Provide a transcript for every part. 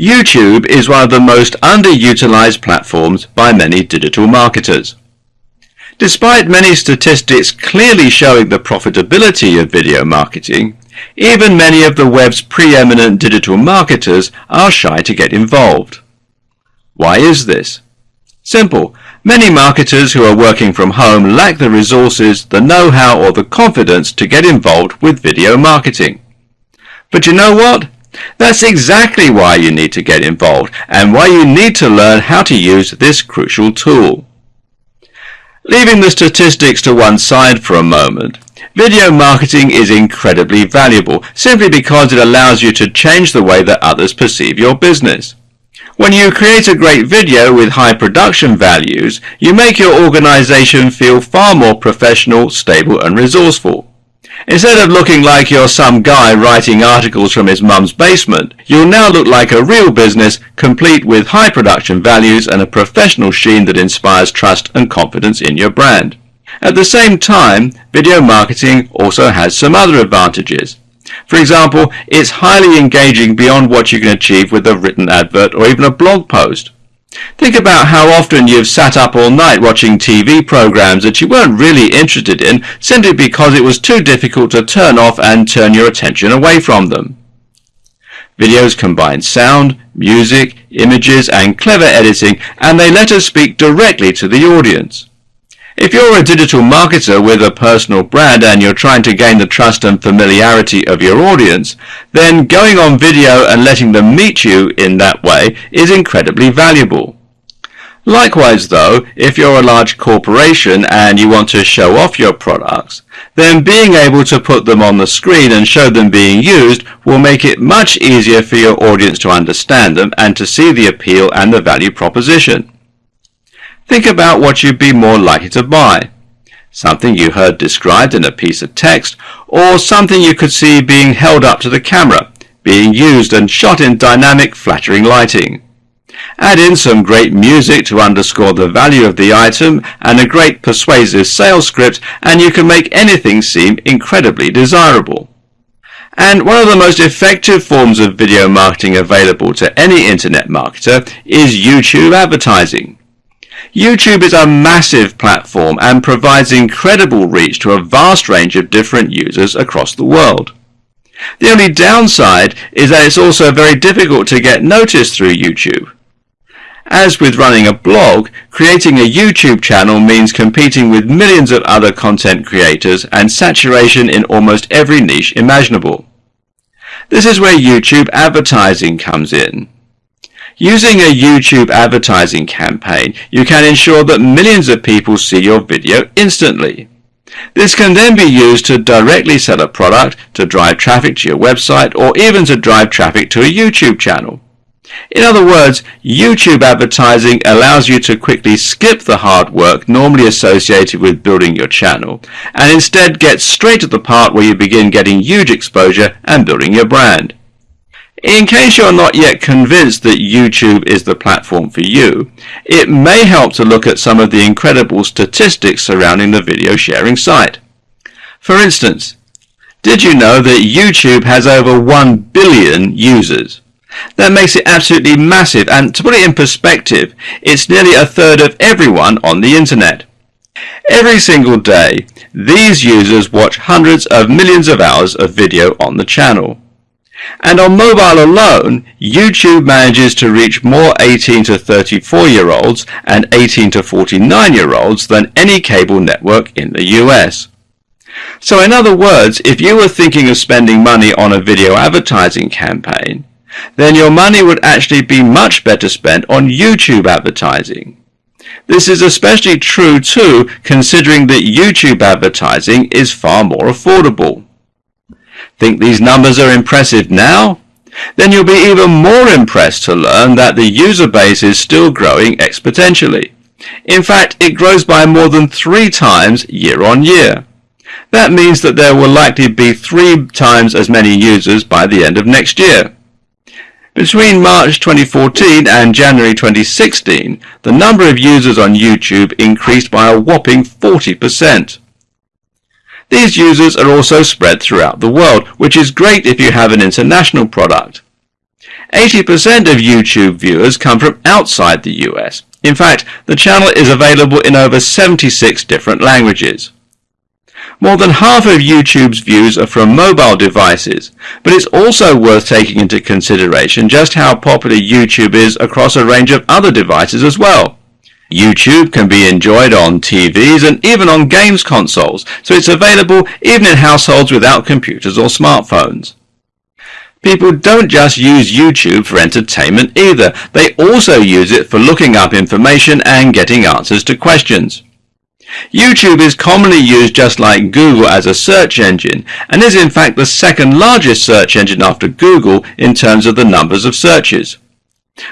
YouTube is one of the most underutilized platforms by many digital marketers. Despite many statistics clearly showing the profitability of video marketing, even many of the web's preeminent digital marketers are shy to get involved. Why is this? Simple. Many marketers who are working from home lack the resources, the know-how or the confidence to get involved with video marketing. But you know what? That's exactly why you need to get involved and why you need to learn how to use this crucial tool. Leaving the statistics to one side for a moment, video marketing is incredibly valuable simply because it allows you to change the way that others perceive your business. When you create a great video with high production values, you make your organization feel far more professional, stable and resourceful. Instead of looking like you're some guy writing articles from his mum's basement, you'll now look like a real business complete with high production values and a professional sheen that inspires trust and confidence in your brand. At the same time, video marketing also has some other advantages. For example, it's highly engaging beyond what you can achieve with a written advert or even a blog post. Think about how often you've sat up all night watching TV programs that you weren't really interested in simply because it was too difficult to turn off and turn your attention away from them. Videos combine sound, music, images and clever editing and they let us speak directly to the audience. If you're a digital marketer with a personal brand and you're trying to gain the trust and familiarity of your audience, then going on video and letting them meet you in that way is incredibly valuable. Likewise though, if you're a large corporation and you want to show off your products, then being able to put them on the screen and show them being used will make it much easier for your audience to understand them and to see the appeal and the value proposition. Think about what you'd be more likely to buy. Something you heard described in a piece of text, or something you could see being held up to the camera, being used and shot in dynamic, flattering lighting. Add in some great music to underscore the value of the item and a great persuasive sales script and you can make anything seem incredibly desirable. And one of the most effective forms of video marketing available to any internet marketer is YouTube advertising. YouTube is a massive platform and provides incredible reach to a vast range of different users across the world. The only downside is that it's also very difficult to get noticed through YouTube. As with running a blog, creating a YouTube channel means competing with millions of other content creators and saturation in almost every niche imaginable. This is where YouTube advertising comes in. Using a YouTube advertising campaign, you can ensure that millions of people see your video instantly. This can then be used to directly sell a product, to drive traffic to your website, or even to drive traffic to a YouTube channel. In other words, YouTube advertising allows you to quickly skip the hard work normally associated with building your channel and instead get straight to the part where you begin getting huge exposure and building your brand. In case you're not yet convinced that YouTube is the platform for you, it may help to look at some of the incredible statistics surrounding the video sharing site. For instance, did you know that YouTube has over 1 billion users? That makes it absolutely massive and to put it in perspective, it's nearly a third of everyone on the internet. Every single day, these users watch hundreds of millions of hours of video on the channel. And on mobile alone, YouTube manages to reach more 18 to 34 year olds and 18 to 49 year olds than any cable network in the US. So in other words, if you were thinking of spending money on a video advertising campaign, then your money would actually be much better spent on YouTube advertising. This is especially true too considering that YouTube advertising is far more affordable. Think these numbers are impressive now? Then you'll be even more impressed to learn that the user base is still growing exponentially. In fact, it grows by more than three times year on year. That means that there will likely be three times as many users by the end of next year. Between March 2014 and January 2016, the number of users on YouTube increased by a whopping 40%. These users are also spread throughout the world, which is great if you have an international product. 80% of YouTube viewers come from outside the US. In fact, the channel is available in over 76 different languages. More than half of YouTube's views are from mobile devices, but it's also worth taking into consideration just how popular YouTube is across a range of other devices as well. YouTube can be enjoyed on TVs and even on games consoles, so it's available even in households without computers or smartphones. People don't just use YouTube for entertainment either, they also use it for looking up information and getting answers to questions. YouTube is commonly used just like Google as a search engine and is in fact the second largest search engine after Google in terms of the numbers of searches.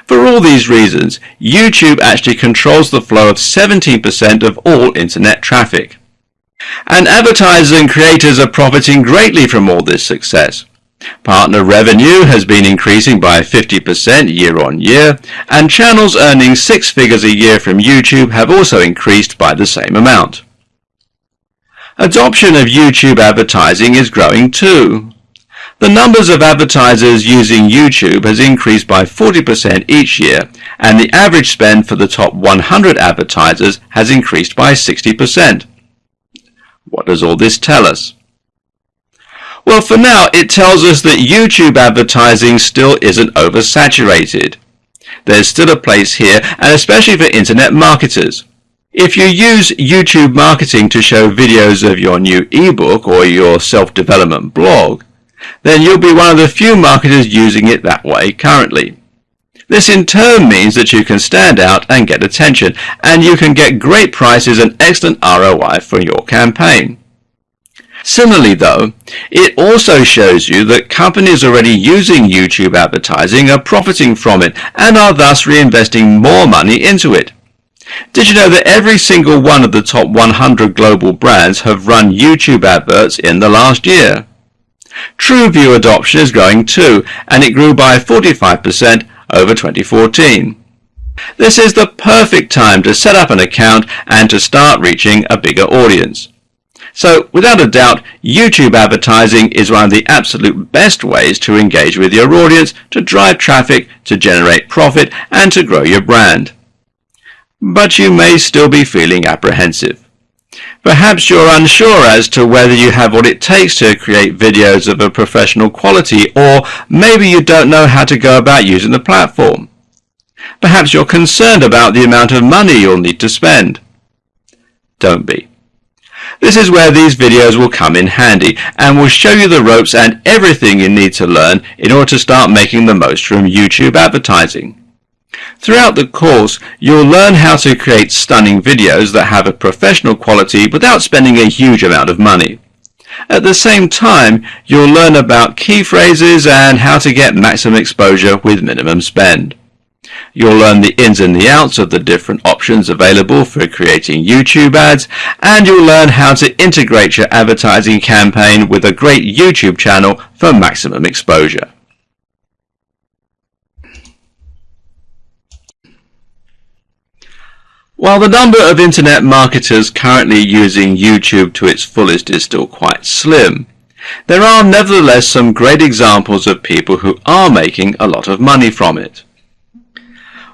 For all these reasons, YouTube actually controls the flow of 17% of all internet traffic. And advertisers and creators are profiting greatly from all this success. Partner revenue has been increasing by 50% year on year, and channels earning six figures a year from YouTube have also increased by the same amount. Adoption of YouTube advertising is growing too. The numbers of advertisers using YouTube has increased by 40% each year, and the average spend for the top 100 advertisers has increased by 60%. What does all this tell us? Well, for now, it tells us that YouTube advertising still isn't oversaturated. There's still a place here, and especially for internet marketers. If you use YouTube marketing to show videos of your new ebook or your self-development blog, then you'll be one of the few marketers using it that way currently. This in turn means that you can stand out and get attention, and you can get great prices and excellent ROI for your campaign. Similarly though, it also shows you that companies already using YouTube advertising are profiting from it and are thus reinvesting more money into it. Did you know that every single one of the top 100 global brands have run YouTube adverts in the last year? TrueView adoption is growing too, and it grew by 45% over 2014. This is the perfect time to set up an account and to start reaching a bigger audience. So without a doubt, YouTube advertising is one of the absolute best ways to engage with your audience, to drive traffic, to generate profit, and to grow your brand. But you may still be feeling apprehensive. Perhaps you're unsure as to whether you have what it takes to create videos of a professional quality, or maybe you don't know how to go about using the platform. Perhaps you're concerned about the amount of money you'll need to spend. Don't be. This is where these videos will come in handy and will show you the ropes and everything you need to learn in order to start making the most from YouTube advertising. Throughout the course, you'll learn how to create stunning videos that have a professional quality without spending a huge amount of money. At the same time, you'll learn about key phrases and how to get maximum exposure with minimum spend. You'll learn the ins and the outs of the different options available for creating YouTube ads, and you'll learn how to integrate your advertising campaign with a great YouTube channel for maximum exposure. While the number of internet marketers currently using YouTube to its fullest is still quite slim, there are nevertheless some great examples of people who are making a lot of money from it.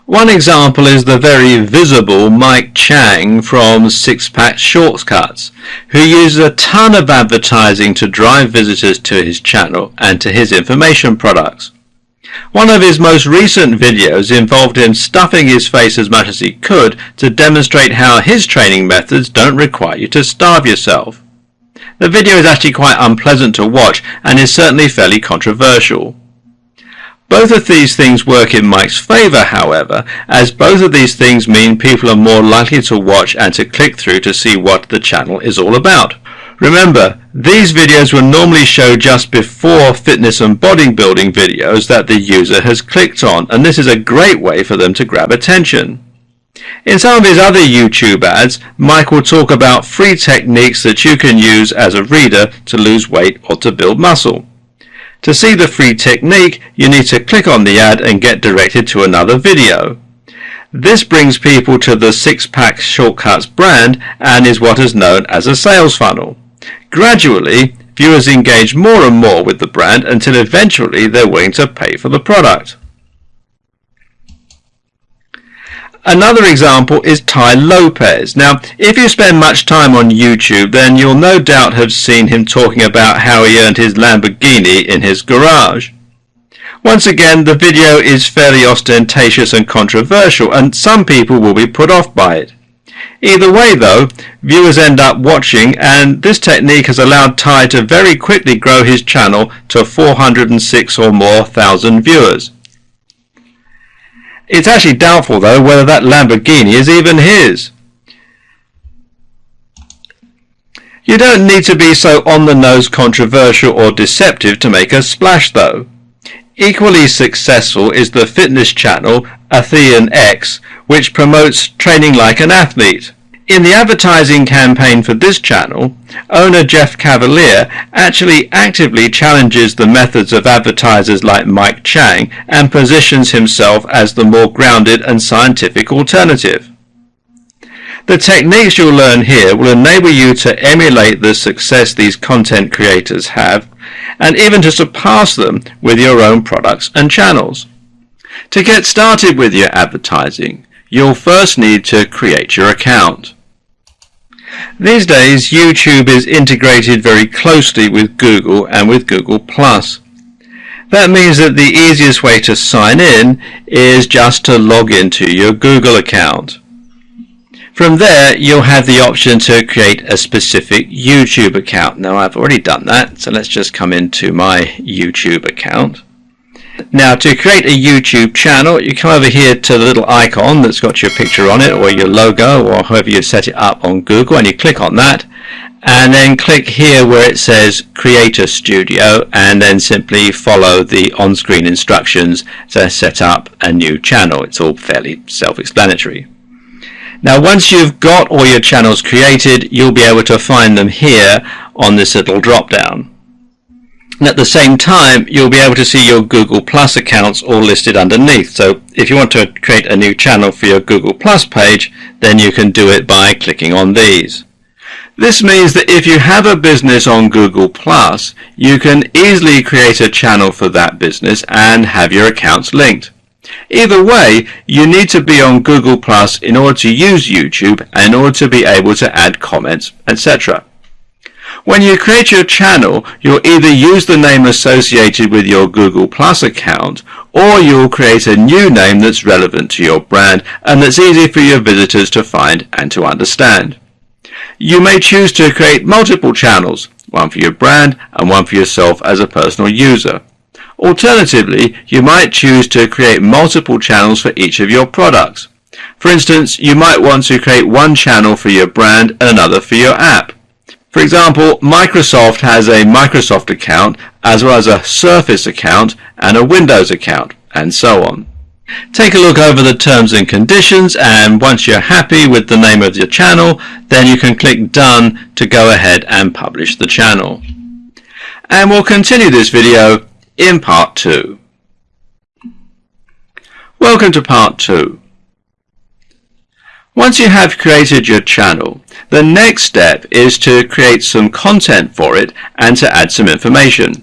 One example is the very visible Mike Chang from Six Pack Shortcuts, who uses a ton of advertising to drive visitors to his channel and to his information products. One of his most recent videos involved him stuffing his face as much as he could to demonstrate how his training methods don't require you to starve yourself. The video is actually quite unpleasant to watch and is certainly fairly controversial. Both of these things work in Mike's favor, however, as both of these things mean people are more likely to watch and to click through to see what the channel is all about. Remember, these videos will normally show just before fitness and bodybuilding videos that the user has clicked on, and this is a great way for them to grab attention. In some of his other YouTube ads, Mike will talk about free techniques that you can use as a reader to lose weight or to build muscle. To see the free technique, you need to click on the ad and get directed to another video. This brings people to the Six Pack Shortcuts brand and is what is known as a sales funnel. Gradually, viewers engage more and more with the brand until eventually they're willing to pay for the product. Another example is Tai Lopez. Now, if you spend much time on YouTube, then you'll no doubt have seen him talking about how he earned his Lamborghini in his garage. Once again, the video is fairly ostentatious and controversial, and some people will be put off by it. Either way though, viewers end up watching and this technique has allowed Tai to very quickly grow his channel to 406 or more thousand viewers. It's actually doubtful though whether that Lamborghini is even his. You don't need to be so on the nose controversial or deceptive to make a splash though. Equally successful is the fitness channel Athlean X which promotes training like an athlete. In the advertising campaign for this channel, owner Jeff Cavaliere actually actively challenges the methods of advertisers like Mike Chang and positions himself as the more grounded and scientific alternative. The techniques you'll learn here will enable you to emulate the success these content creators have and even to surpass them with your own products and channels. To get started with your advertising, you'll first need to create your account. These days YouTube is integrated very closely with Google and with Google+. That means that the easiest way to sign in is just to log into your Google account. From there you'll have the option to create a specific YouTube account. Now I've already done that so let's just come into my YouTube account. Now to create a YouTube channel you come over here to the little icon that's got your picture on it or your logo or however you set it up on Google and you click on that and then click here where it says Creator Studio and then simply follow the on-screen instructions to set up a new channel. It's all fairly self-explanatory. Now once you've got all your channels created you'll be able to find them here on this little drop down. And at the same time, you'll be able to see your Google Plus accounts all listed underneath. So if you want to create a new channel for your Google Plus page, then you can do it by clicking on these. This means that if you have a business on Google Plus, you can easily create a channel for that business and have your accounts linked. Either way, you need to be on Google Plus in order to use YouTube and in order to be able to add comments, etc. When you create your channel, you'll either use the name associated with your Google Plus account or you'll create a new name that's relevant to your brand and that's easy for your visitors to find and to understand. You may choose to create multiple channels, one for your brand and one for yourself as a personal user. Alternatively, you might choose to create multiple channels for each of your products. For instance, you might want to create one channel for your brand and another for your app. For example, Microsoft has a Microsoft account as well as a Surface account and a Windows account and so on. Take a look over the terms and conditions and once you're happy with the name of your channel then you can click done to go ahead and publish the channel. And we'll continue this video in part 2. Welcome to part 2. Once you have created your channel, the next step is to create some content for it and to add some information.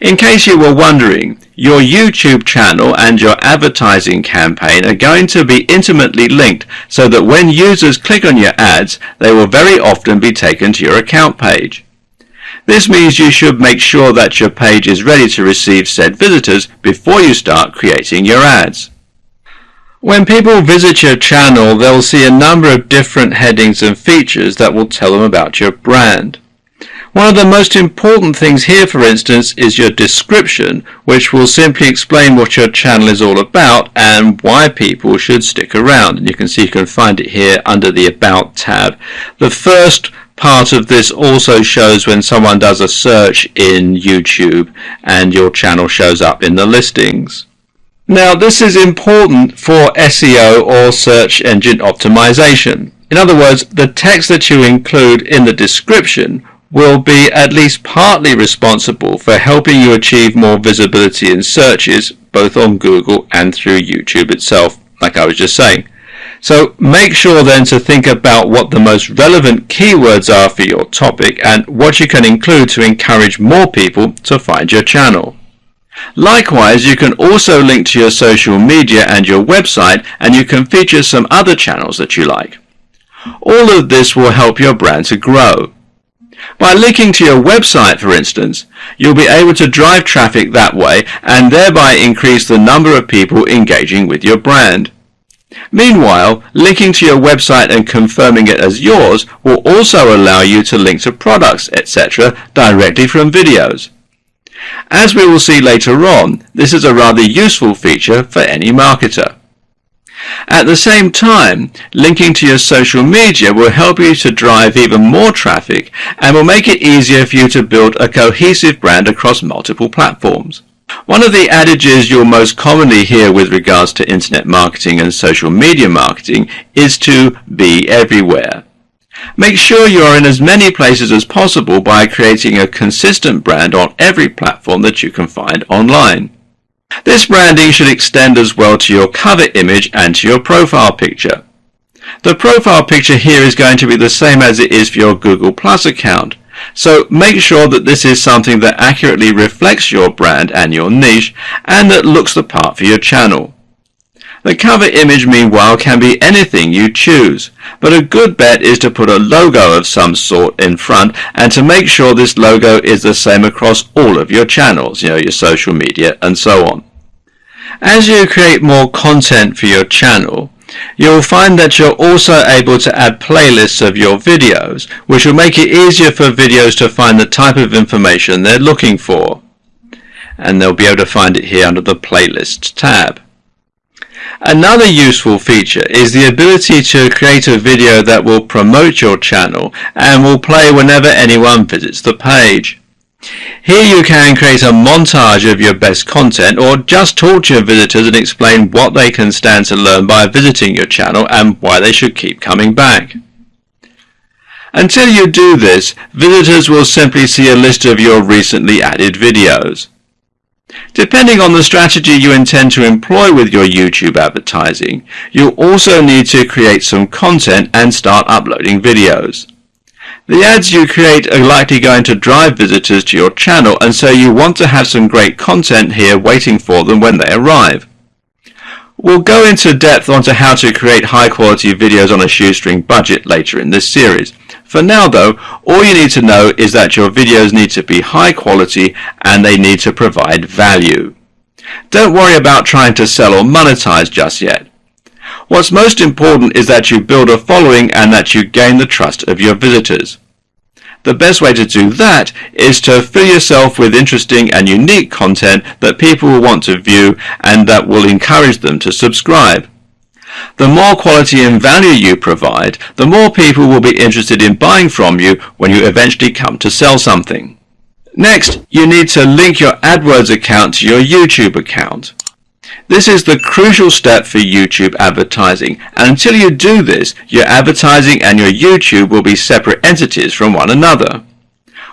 In case you were wondering, your YouTube channel and your advertising campaign are going to be intimately linked so that when users click on your ads, they will very often be taken to your account page. This means you should make sure that your page is ready to receive said visitors before you start creating your ads. When people visit your channel, they'll see a number of different headings and features that will tell them about your brand. One of the most important things here, for instance, is your description, which will simply explain what your channel is all about and why people should stick around. And you can see you can find it here under the About tab. The first part of this also shows when someone does a search in YouTube and your channel shows up in the listings. Now this is important for SEO or search engine optimization. In other words, the text that you include in the description will be at least partly responsible for helping you achieve more visibility in searches both on Google and through YouTube itself, like I was just saying. So make sure then to think about what the most relevant keywords are for your topic and what you can include to encourage more people to find your channel. Likewise, you can also link to your social media and your website and you can feature some other channels that you like. All of this will help your brand to grow. By linking to your website, for instance, you'll be able to drive traffic that way and thereby increase the number of people engaging with your brand. Meanwhile, linking to your website and confirming it as yours will also allow you to link to products, etc. directly from videos. As we will see later on, this is a rather useful feature for any marketer. At the same time, linking to your social media will help you to drive even more traffic and will make it easier for you to build a cohesive brand across multiple platforms. One of the adages you'll most commonly hear with regards to internet marketing and social media marketing is to be everywhere. Make sure you are in as many places as possible by creating a consistent brand on every platform that you can find online. This branding should extend as well to your cover image and to your profile picture. The profile picture here is going to be the same as it is for your Google Plus account, so make sure that this is something that accurately reflects your brand and your niche and that looks the part for your channel. The cover image meanwhile can be anything you choose, but a good bet is to put a logo of some sort in front and to make sure this logo is the same across all of your channels, you know, your social media and so on. As you create more content for your channel, you'll find that you're also able to add playlists of your videos, which will make it easier for videos to find the type of information they're looking for. And they'll be able to find it here under the Playlists tab. Another useful feature is the ability to create a video that will promote your channel and will play whenever anyone visits the page. Here you can create a montage of your best content or just talk to your visitors and explain what they can stand to learn by visiting your channel and why they should keep coming back. Until you do this, visitors will simply see a list of your recently added videos. Depending on the strategy you intend to employ with your YouTube advertising, you'll also need to create some content and start uploading videos. The ads you create are likely going to drive visitors to your channel and so you want to have some great content here waiting for them when they arrive. We'll go into depth onto how to create high quality videos on a shoestring budget later in this series. For now though, all you need to know is that your videos need to be high quality and they need to provide value. Don't worry about trying to sell or monetize just yet. What's most important is that you build a following and that you gain the trust of your visitors. The best way to do that is to fill yourself with interesting and unique content that people will want to view and that will encourage them to subscribe. The more quality and value you provide, the more people will be interested in buying from you when you eventually come to sell something. Next, you need to link your AdWords account to your YouTube account. This is the crucial step for YouTube advertising, and until you do this, your advertising and your YouTube will be separate entities from one another.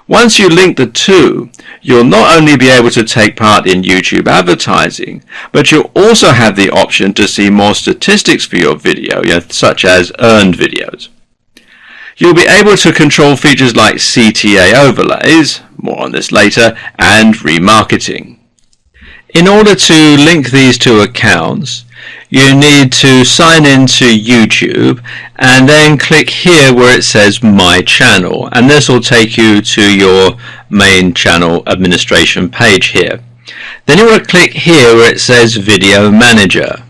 Once you link the two, you'll not only be able to take part in YouTube advertising, but you'll also have the option to see more statistics for your video, such as earned videos. You'll be able to control features like CTA overlays, more on this later, and remarketing. In order to link these two accounts, you need to sign into YouTube and then click here where it says my channel and this will take you to your main channel administration page here. Then you want to click here where it says video manager.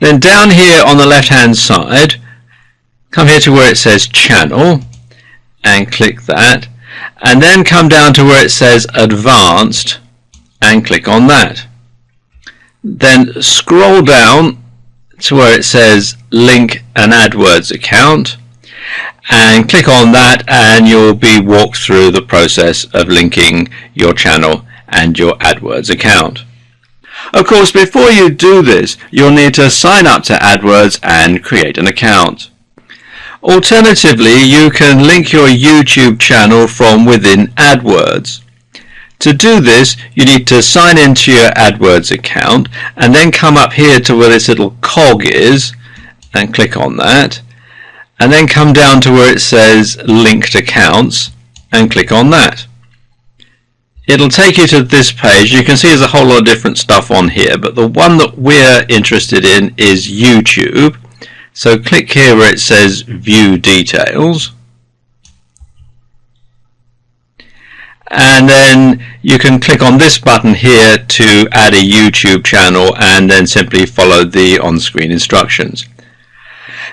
Then down here on the left hand side come here to where it says channel and click that and then come down to where it says advanced and click on that then scroll down to where it says link an AdWords account and click on that and you'll be walked through the process of linking your channel and your AdWords account. Of course before you do this you'll need to sign up to AdWords and create an account. Alternatively you can link your YouTube channel from within AdWords. To do this, you need to sign into your AdWords account and then come up here to where this little cog is and click on that. And then come down to where it says linked accounts and click on that. It'll take you to this page. You can see there's a whole lot of different stuff on here, but the one that we're interested in is YouTube. So click here where it says view details. and then you can click on this button here to add a YouTube channel and then simply follow the on-screen instructions.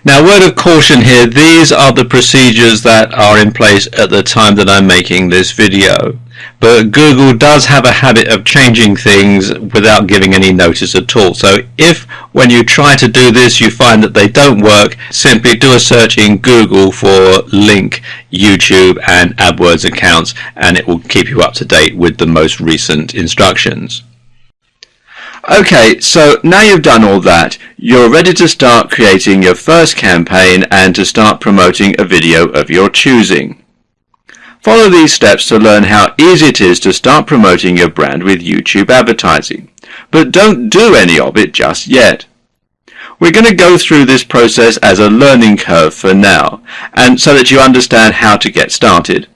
Now word of caution here, these are the procedures that are in place at the time that I'm making this video. But Google does have a habit of changing things without giving any notice at all. So if when you try to do this you find that they don't work, simply do a search in Google for link YouTube and AdWords accounts and it will keep you up to date with the most recent instructions. Okay, so now you've done all that, you're ready to start creating your first campaign and to start promoting a video of your choosing. Follow these steps to learn how easy it is to start promoting your brand with YouTube advertising. But don't do any of it just yet. We're going to go through this process as a learning curve for now, and so that you understand how to get started.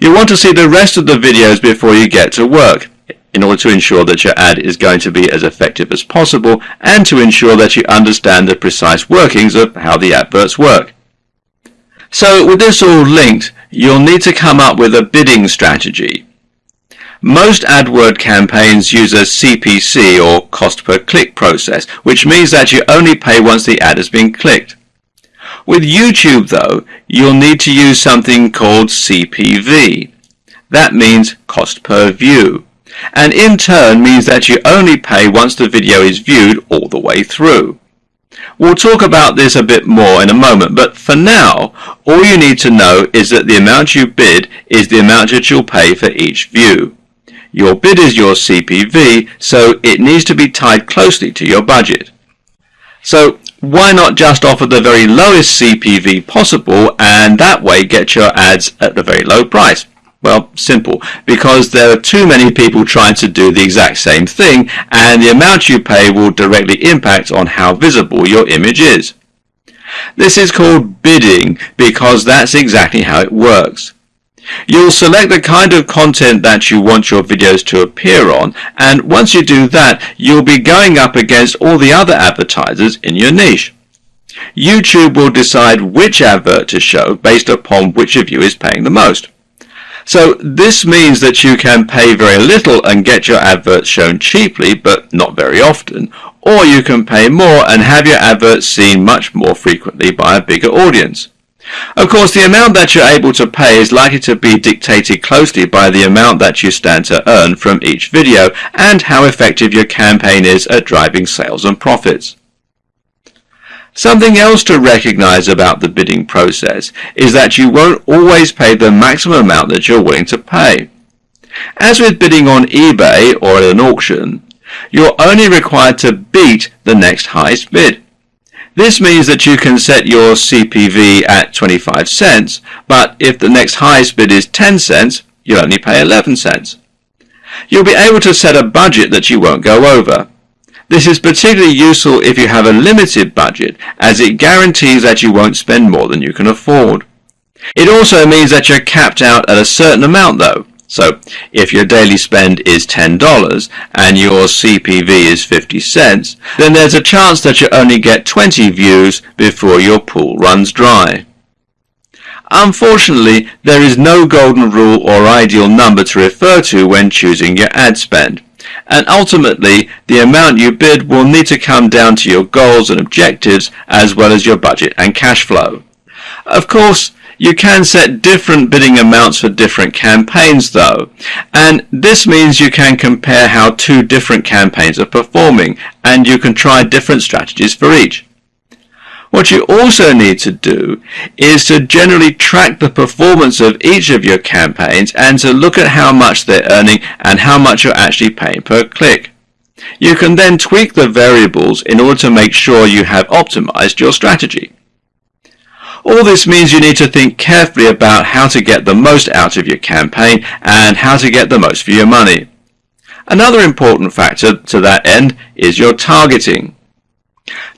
You'll want to see the rest of the videos before you get to work, in order to ensure that your ad is going to be as effective as possible, and to ensure that you understand the precise workings of how the adverts work. So with this all linked, you'll need to come up with a bidding strategy. Most AdWord campaigns use a CPC or cost per click process, which means that you only pay once the ad has been clicked. With YouTube though, you'll need to use something called CPV. That means cost per view, and in turn means that you only pay once the video is viewed all the way through. We'll talk about this a bit more in a moment, but for now, all you need to know is that the amount you bid is the amount that you'll pay for each view. Your bid is your CPV, so it needs to be tied closely to your budget. So why not just offer the very lowest CPV possible and that way get your ads at a very low price? Well, simple, because there are too many people trying to do the exact same thing and the amount you pay will directly impact on how visible your image is. This is called bidding because that's exactly how it works. You'll select the kind of content that you want your videos to appear on and once you do that you'll be going up against all the other advertisers in your niche. YouTube will decide which advert to show based upon which of you is paying the most. So this means that you can pay very little and get your adverts shown cheaply but not very often, or you can pay more and have your adverts seen much more frequently by a bigger audience. Of course, the amount that you're able to pay is likely to be dictated closely by the amount that you stand to earn from each video and how effective your campaign is at driving sales and profits. Something else to recognize about the bidding process is that you won't always pay the maximum amount that you're willing to pay. As with bidding on eBay or at an auction, you're only required to beat the next highest bid. This means that you can set your CPV at 25 cents, but if the next highest bid is 10 cents, you'll only pay 11 cents. You'll be able to set a budget that you won't go over. This is particularly useful if you have a limited budget as it guarantees that you won't spend more than you can afford. It also means that you're capped out at a certain amount though. So if your daily spend is $10 and your CPV is 50 cents, then there's a chance that you only get 20 views before your pool runs dry. Unfortunately, there is no golden rule or ideal number to refer to when choosing your ad spend and ultimately the amount you bid will need to come down to your goals and objectives as well as your budget and cash flow. Of course, you can set different bidding amounts for different campaigns though, and this means you can compare how two different campaigns are performing and you can try different strategies for each. What you also need to do is to generally track the performance of each of your campaigns and to look at how much they're earning and how much you're actually paying per click. You can then tweak the variables in order to make sure you have optimized your strategy. All this means you need to think carefully about how to get the most out of your campaign and how to get the most for your money. Another important factor to that end is your targeting.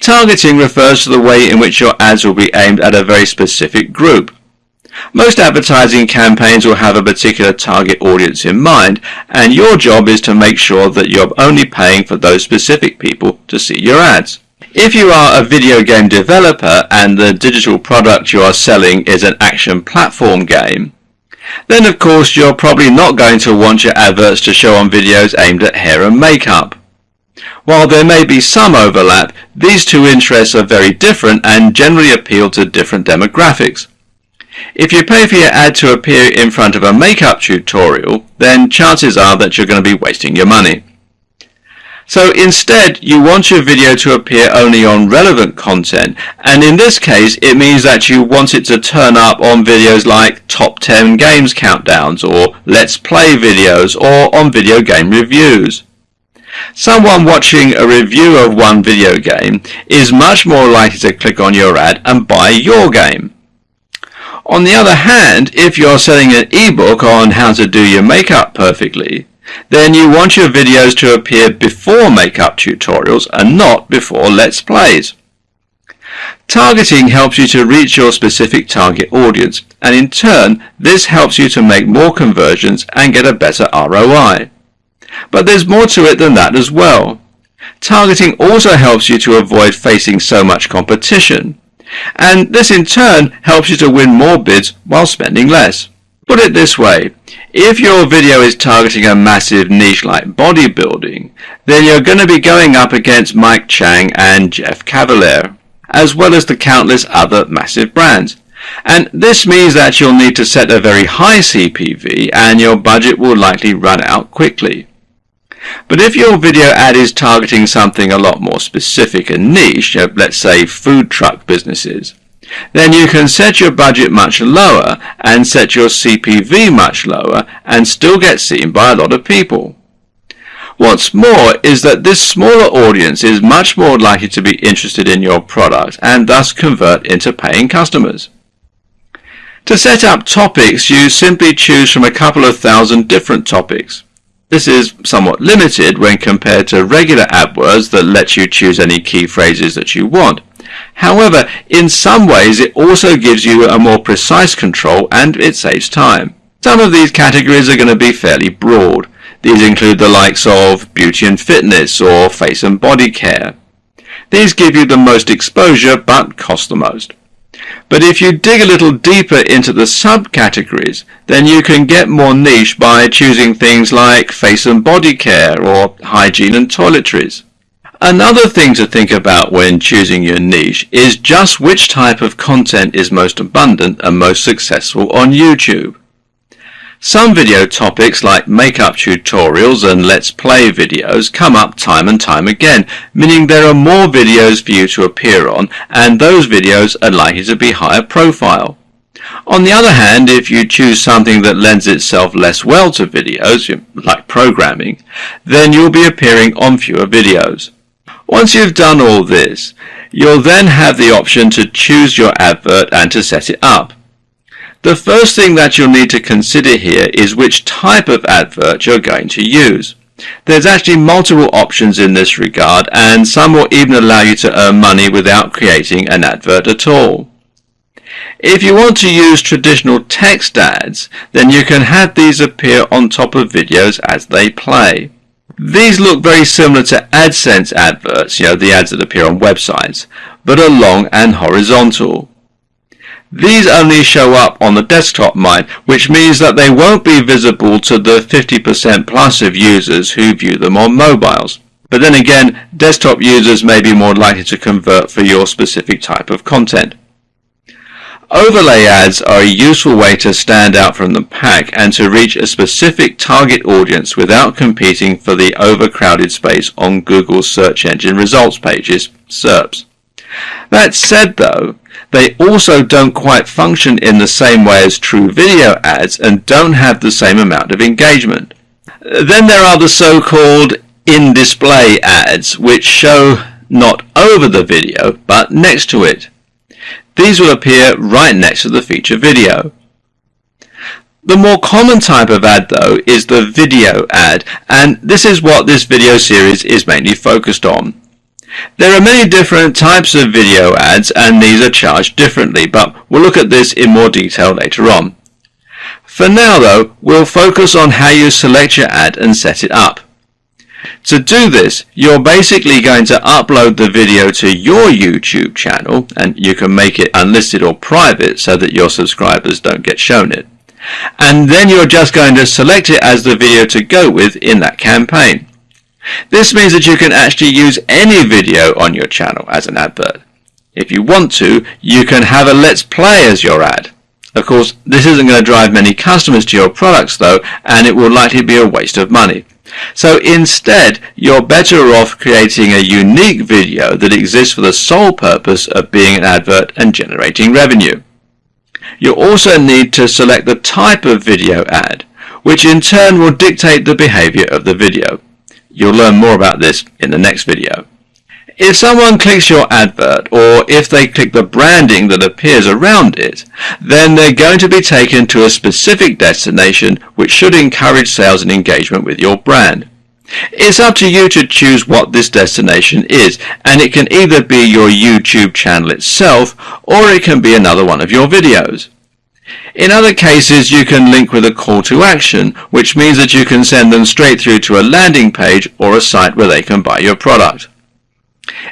Targeting refers to the way in which your ads will be aimed at a very specific group. Most advertising campaigns will have a particular target audience in mind, and your job is to make sure that you're only paying for those specific people to see your ads. If you are a video game developer and the digital product you are selling is an action platform game, then of course you're probably not going to want your adverts to show on videos aimed at hair and makeup. While there may be some overlap, these two interests are very different and generally appeal to different demographics. If you pay for your ad to appear in front of a makeup tutorial, then chances are that you're going to be wasting your money. So instead, you want your video to appear only on relevant content, and in this case, it means that you want it to turn up on videos like top 10 games countdowns, or let's play videos, or on video game reviews. Someone watching a review of one video game is much more likely to click on your ad and buy your game. On the other hand, if you're selling an ebook on how to do your makeup perfectly, then you want your videos to appear before makeup tutorials and not before Let's Plays. Targeting helps you to reach your specific target audience, and in turn, this helps you to make more conversions and get a better ROI. But there's more to it than that as well. Targeting also helps you to avoid facing so much competition and this in turn helps you to win more bids while spending less. Put it this way, if your video is targeting a massive niche like bodybuilding, then you're going to be going up against Mike Chang and Jeff Cavaliere, as well as the countless other massive brands. And this means that you'll need to set a very high CPV and your budget will likely run out quickly. But if your video ad is targeting something a lot more specific and niche, uh, let's say food truck businesses, then you can set your budget much lower and set your CPV much lower and still get seen by a lot of people. What's more is that this smaller audience is much more likely to be interested in your product and thus convert into paying customers. To set up topics, you simply choose from a couple of thousand different topics. This is somewhat limited when compared to regular AdWords that let you choose any key phrases that you want. However, in some ways it also gives you a more precise control and it saves time. Some of these categories are going to be fairly broad. These include the likes of beauty and fitness or face and body care. These give you the most exposure but cost the most. But if you dig a little deeper into the subcategories, then you can get more niche by choosing things like face and body care or hygiene and toiletries. Another thing to think about when choosing your niche is just which type of content is most abundant and most successful on YouTube. Some video topics like makeup tutorials and let's play videos come up time and time again, meaning there are more videos for you to appear on and those videos are likely to be higher profile. On the other hand, if you choose something that lends itself less well to videos, like programming, then you'll be appearing on fewer videos. Once you've done all this, you'll then have the option to choose your advert and to set it up. The first thing that you'll need to consider here is which type of advert you're going to use. There's actually multiple options in this regard and some will even allow you to earn money without creating an advert at all. If you want to use traditional text ads, then you can have these appear on top of videos as they play. These look very similar to AdSense adverts, you know, the ads that appear on websites, but are long and horizontal. These only show up on the desktop mine, which means that they won't be visible to the 50% plus of users who view them on mobiles. But then again, desktop users may be more likely to convert for your specific type of content. Overlay ads are a useful way to stand out from the pack and to reach a specific target audience without competing for the overcrowded space on Google's search engine results pages, SERPs. That said though, they also don't quite function in the same way as true video ads and don't have the same amount of engagement. Then there are the so-called in-display ads which show not over the video but next to it. these will appear right next to the feature video. The more common type of ad though is the video ad and this is what this video series is mainly focused on. There are many different types of video ads and these are charged differently but we'll look at this in more detail later on. For now though, we'll focus on how you select your ad and set it up. To do this, you're basically going to upload the video to your YouTube channel and you can make it unlisted or private so that your subscribers don't get shown it and then you're just going to select it as the video to go with in that campaign. This means that you can actually use any video on your channel as an advert. If you want to, you can have a Let's Play as your ad. Of course, this isn't going to drive many customers to your products though, and it will likely be a waste of money. So instead, you're better off creating a unique video that exists for the sole purpose of being an advert and generating revenue. You also need to select the type of video ad, which in turn will dictate the behavior of the video. You'll learn more about this in the next video. If someone clicks your advert, or if they click the branding that appears around it, then they're going to be taken to a specific destination which should encourage sales and engagement with your brand. It's up to you to choose what this destination is, and it can either be your YouTube channel itself, or it can be another one of your videos. In other cases, you can link with a call to action, which means that you can send them straight through to a landing page or a site where they can buy your product.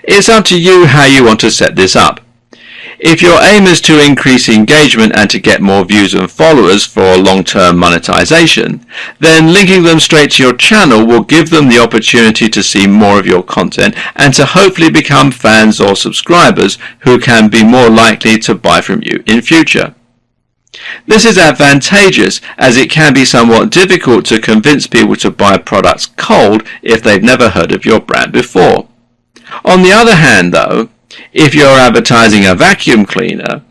It's up to you how you want to set this up. If your aim is to increase engagement and to get more views and followers for long-term monetization, then linking them straight to your channel will give them the opportunity to see more of your content and to hopefully become fans or subscribers who can be more likely to buy from you in future. This is advantageous as it can be somewhat difficult to convince people to buy products cold if they've never heard of your brand before. On the other hand though, if you're advertising a vacuum cleaner,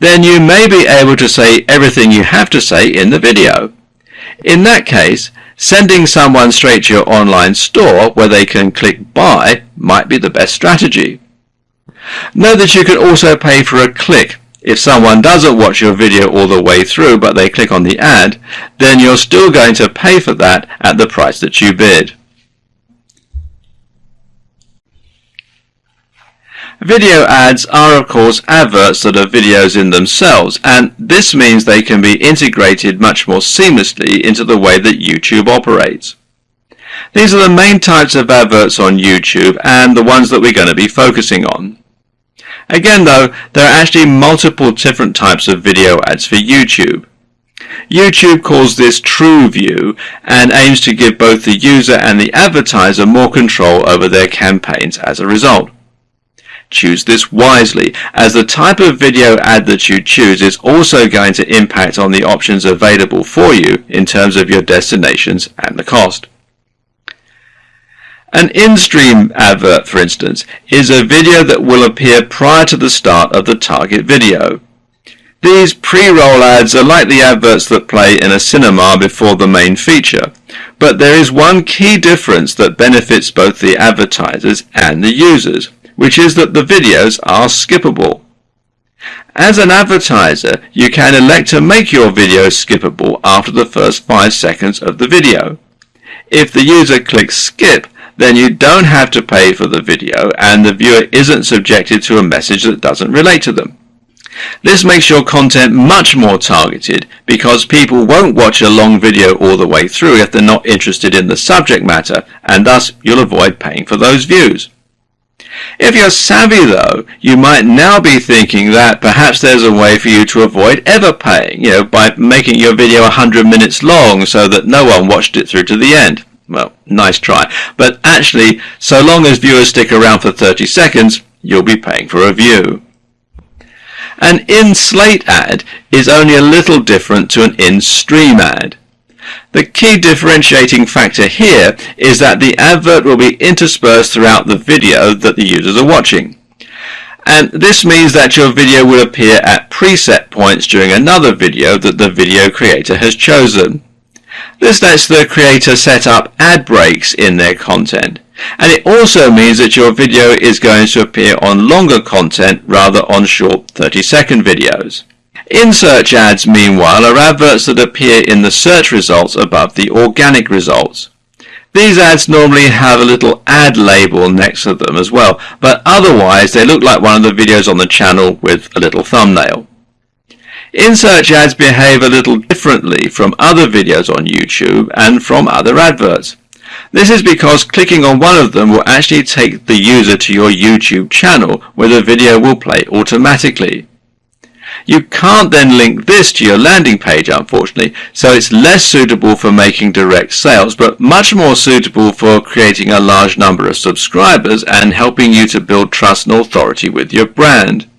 then you may be able to say everything you have to say in the video. In that case, sending someone straight to your online store where they can click buy might be the best strategy. Note that you can also pay for a click. If someone doesn't watch your video all the way through but they click on the ad, then you're still going to pay for that at the price that you bid. Video ads are of course adverts that are videos in themselves and this means they can be integrated much more seamlessly into the way that YouTube operates. These are the main types of adverts on YouTube and the ones that we're going to be focusing on. Again though, there are actually multiple different types of video ads for YouTube. YouTube calls this TrueView and aims to give both the user and the advertiser more control over their campaigns as a result. Choose this wisely, as the type of video ad that you choose is also going to impact on the options available for you in terms of your destinations and the cost. An in-stream advert, for instance, is a video that will appear prior to the start of the target video. These pre-roll ads are like the adverts that play in a cinema before the main feature, but there is one key difference that benefits both the advertisers and the users which is that the videos are skippable. As an advertiser, you can elect to make your video skippable after the first 5 seconds of the video. If the user clicks skip, then you don't have to pay for the video and the viewer isn't subjected to a message that doesn't relate to them. This makes your content much more targeted because people won't watch a long video all the way through if they're not interested in the subject matter and thus you'll avoid paying for those views. If you're savvy though, you might now be thinking that perhaps there's a way for you to avoid ever paying, you know, by making your video 100 minutes long so that no one watched it through to the end. Well, nice try. But actually, so long as viewers stick around for 30 seconds, you'll be paying for a view. An in-slate ad is only a little different to an in-stream ad. The key differentiating factor here is that the advert will be interspersed throughout the video that the users are watching. And this means that your video will appear at preset points during another video that the video creator has chosen. This lets the creator set up ad breaks in their content. And it also means that your video is going to appear on longer content rather on short 30 second videos. In search ads, meanwhile, are adverts that appear in the search results above the organic results. These ads normally have a little ad label next to them as well, but otherwise they look like one of the videos on the channel with a little thumbnail. In-search ads behave a little differently from other videos on YouTube and from other adverts. This is because clicking on one of them will actually take the user to your YouTube channel where the video will play automatically. You can't then link this to your landing page unfortunately, so it's less suitable for making direct sales, but much more suitable for creating a large number of subscribers and helping you to build trust and authority with your brand.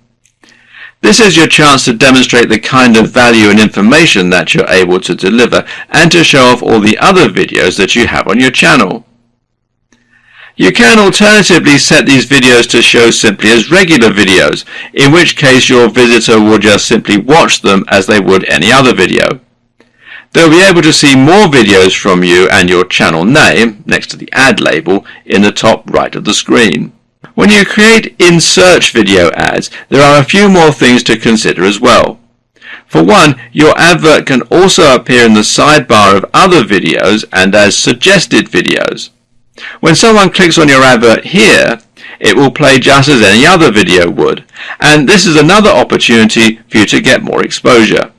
This is your chance to demonstrate the kind of value and information that you're able to deliver and to show off all the other videos that you have on your channel. You can alternatively set these videos to show simply as regular videos, in which case your visitor will just simply watch them as they would any other video. They'll be able to see more videos from you and your channel name, next to the ad label, in the top right of the screen. When you create in-search video ads, there are a few more things to consider as well. For one, your advert can also appear in the sidebar of other videos and as suggested videos. When someone clicks on your advert here, it will play just as any other video would, and this is another opportunity for you to get more exposure.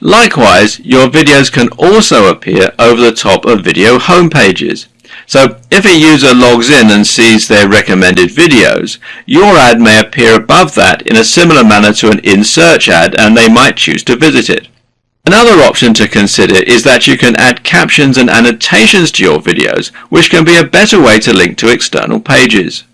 Likewise, your videos can also appear over the top of video homepages. So if a user logs in and sees their recommended videos, your ad may appear above that in a similar manner to an in-search ad and they might choose to visit it. Another option to consider is that you can add captions and annotations to your videos, which can be a better way to link to external pages.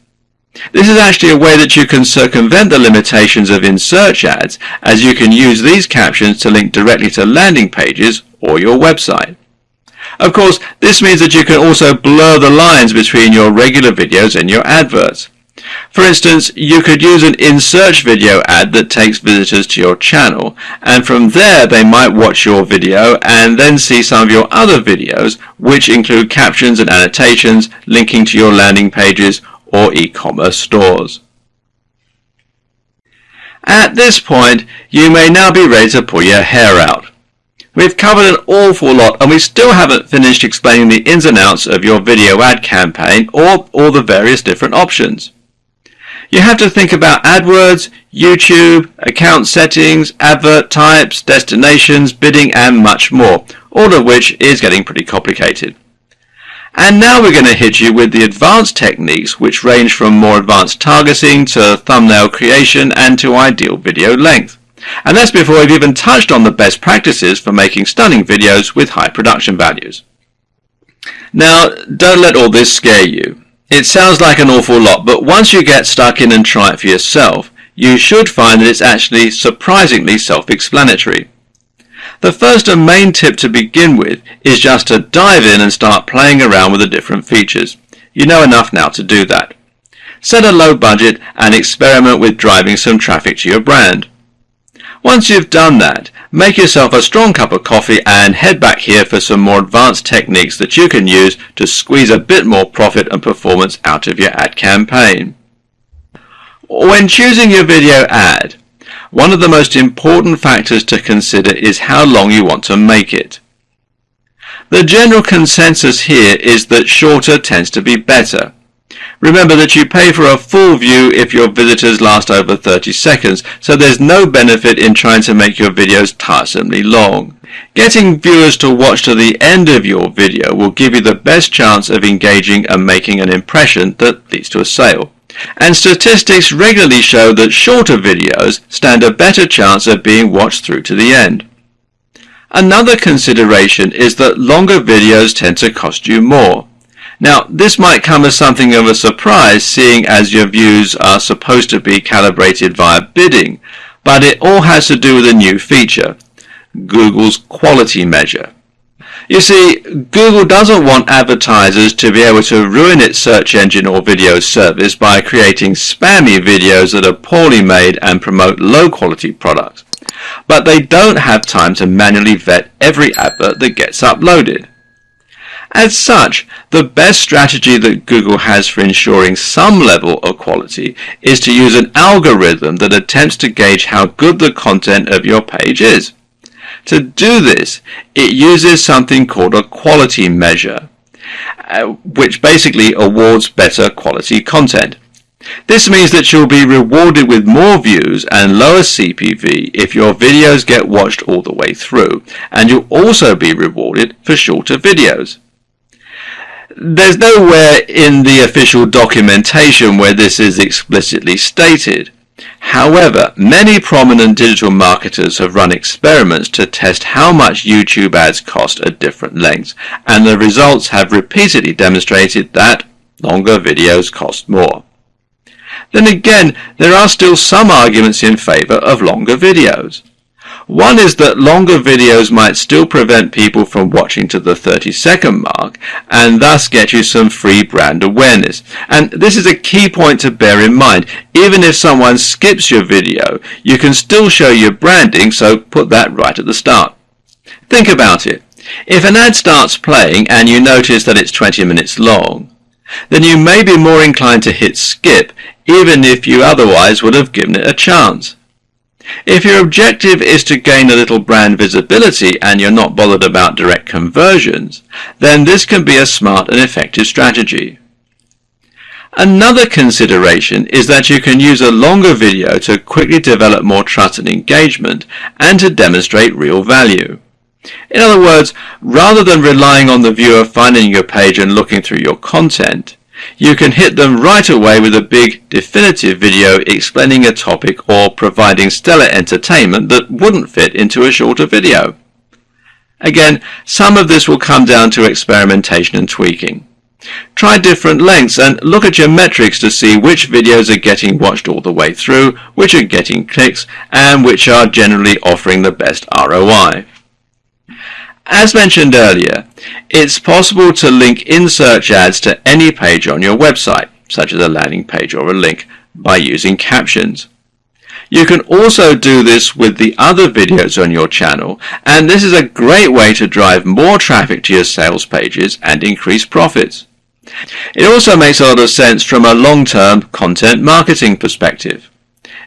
This is actually a way that you can circumvent the limitations of in-search ads, as you can use these captions to link directly to landing pages or your website. Of course, this means that you can also blur the lines between your regular videos and your adverts. For instance, you could use an in-search video ad that takes visitors to your channel, and from there they might watch your video and then see some of your other videos, which include captions and annotations linking to your landing pages or e-commerce stores. At this point, you may now be ready to pull your hair out. We've covered an awful lot and we still haven't finished explaining the ins and outs of your video ad campaign or all the various different options. You have to think about AdWords, YouTube, account settings, advert types, destinations, bidding and much more, all of which is getting pretty complicated. And now we're going to hit you with the advanced techniques which range from more advanced targeting to thumbnail creation and to ideal video length. And that's before we've even touched on the best practices for making stunning videos with high production values. Now, don't let all this scare you. It sounds like an awful lot, but once you get stuck in and try it for yourself, you should find that it's actually surprisingly self-explanatory. The first and main tip to begin with is just to dive in and start playing around with the different features. You know enough now to do that. Set a low budget and experiment with driving some traffic to your brand. Once you've done that, make yourself a strong cup of coffee and head back here for some more advanced techniques that you can use to squeeze a bit more profit and performance out of your ad campaign. When choosing your video ad, one of the most important factors to consider is how long you want to make it. The general consensus here is that shorter tends to be better. Remember that you pay for a full view if your visitors last over 30 seconds, so there's no benefit in trying to make your videos tiresomely long. Getting viewers to watch to the end of your video will give you the best chance of engaging and making an impression that leads to a sale. And statistics regularly show that shorter videos stand a better chance of being watched through to the end. Another consideration is that longer videos tend to cost you more. Now, this might come as something of a surprise seeing as your views are supposed to be calibrated via bidding, but it all has to do with a new feature, Google's quality measure. You see, Google doesn't want advertisers to be able to ruin its search engine or video service by creating spammy videos that are poorly made and promote low quality products. But they don't have time to manually vet every advert that gets uploaded. As such, the best strategy that Google has for ensuring some level of quality is to use an algorithm that attempts to gauge how good the content of your page is. To do this, it uses something called a quality measure, uh, which basically awards better quality content. This means that you'll be rewarded with more views and lower CPV if your videos get watched all the way through, and you'll also be rewarded for shorter videos. There's nowhere in the official documentation where this is explicitly stated. However, many prominent digital marketers have run experiments to test how much YouTube ads cost at different lengths, and the results have repeatedly demonstrated that longer videos cost more. Then again, there are still some arguments in favor of longer videos. One is that longer videos might still prevent people from watching to the 30 second mark and thus get you some free brand awareness. And this is a key point to bear in mind. Even if someone skips your video, you can still show your branding, so put that right at the start. Think about it. If an ad starts playing and you notice that it's 20 minutes long, then you may be more inclined to hit skip even if you otherwise would have given it a chance. If your objective is to gain a little brand visibility and you're not bothered about direct conversions, then this can be a smart and effective strategy. Another consideration is that you can use a longer video to quickly develop more trust and engagement and to demonstrate real value. In other words, rather than relying on the viewer finding your page and looking through your content, you can hit them right away with a big definitive video explaining a topic or providing stellar entertainment that wouldn't fit into a shorter video. Again, some of this will come down to experimentation and tweaking. Try different lengths and look at your metrics to see which videos are getting watched all the way through, which are getting clicks, and which are generally offering the best ROI. As mentioned earlier, it's possible to link in search ads to any page on your website, such as a landing page or a link, by using captions. You can also do this with the other videos on your channel, and this is a great way to drive more traffic to your sales pages and increase profits. It also makes a lot of sense from a long-term content marketing perspective.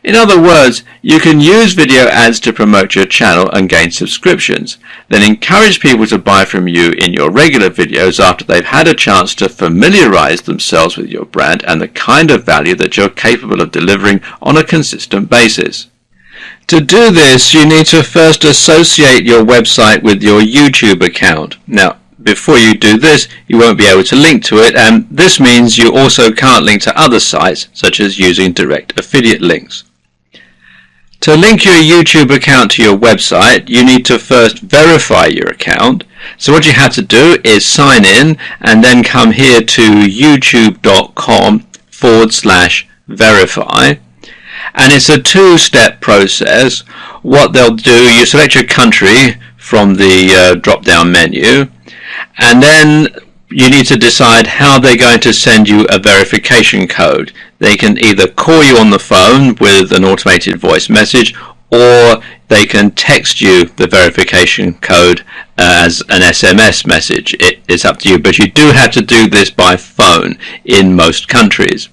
In other words, you can use video ads to promote your channel and gain subscriptions, then encourage people to buy from you in your regular videos after they've had a chance to familiarize themselves with your brand and the kind of value that you're capable of delivering on a consistent basis. To do this, you need to first associate your website with your YouTube account. Now, before you do this, you won't be able to link to it, and this means you also can't link to other sites, such as using direct affiliate links. To link your YouTube account to your website, you need to first verify your account. So what you have to do is sign in and then come here to youtube.com forward slash verify. And it's a two-step process. What they'll do, you select your country from the uh, drop-down menu and then you need to decide how they're going to send you a verification code. They can either call you on the phone with an automated voice message or they can text you the verification code as an SMS message. It is up to you, but you do have to do this by phone in most countries.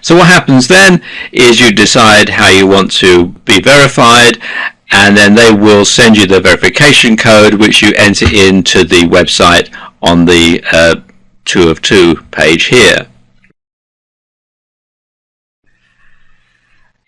So what happens then is you decide how you want to be verified and then they will send you the verification code which you enter into the website on the uh, 2 of 2 page here.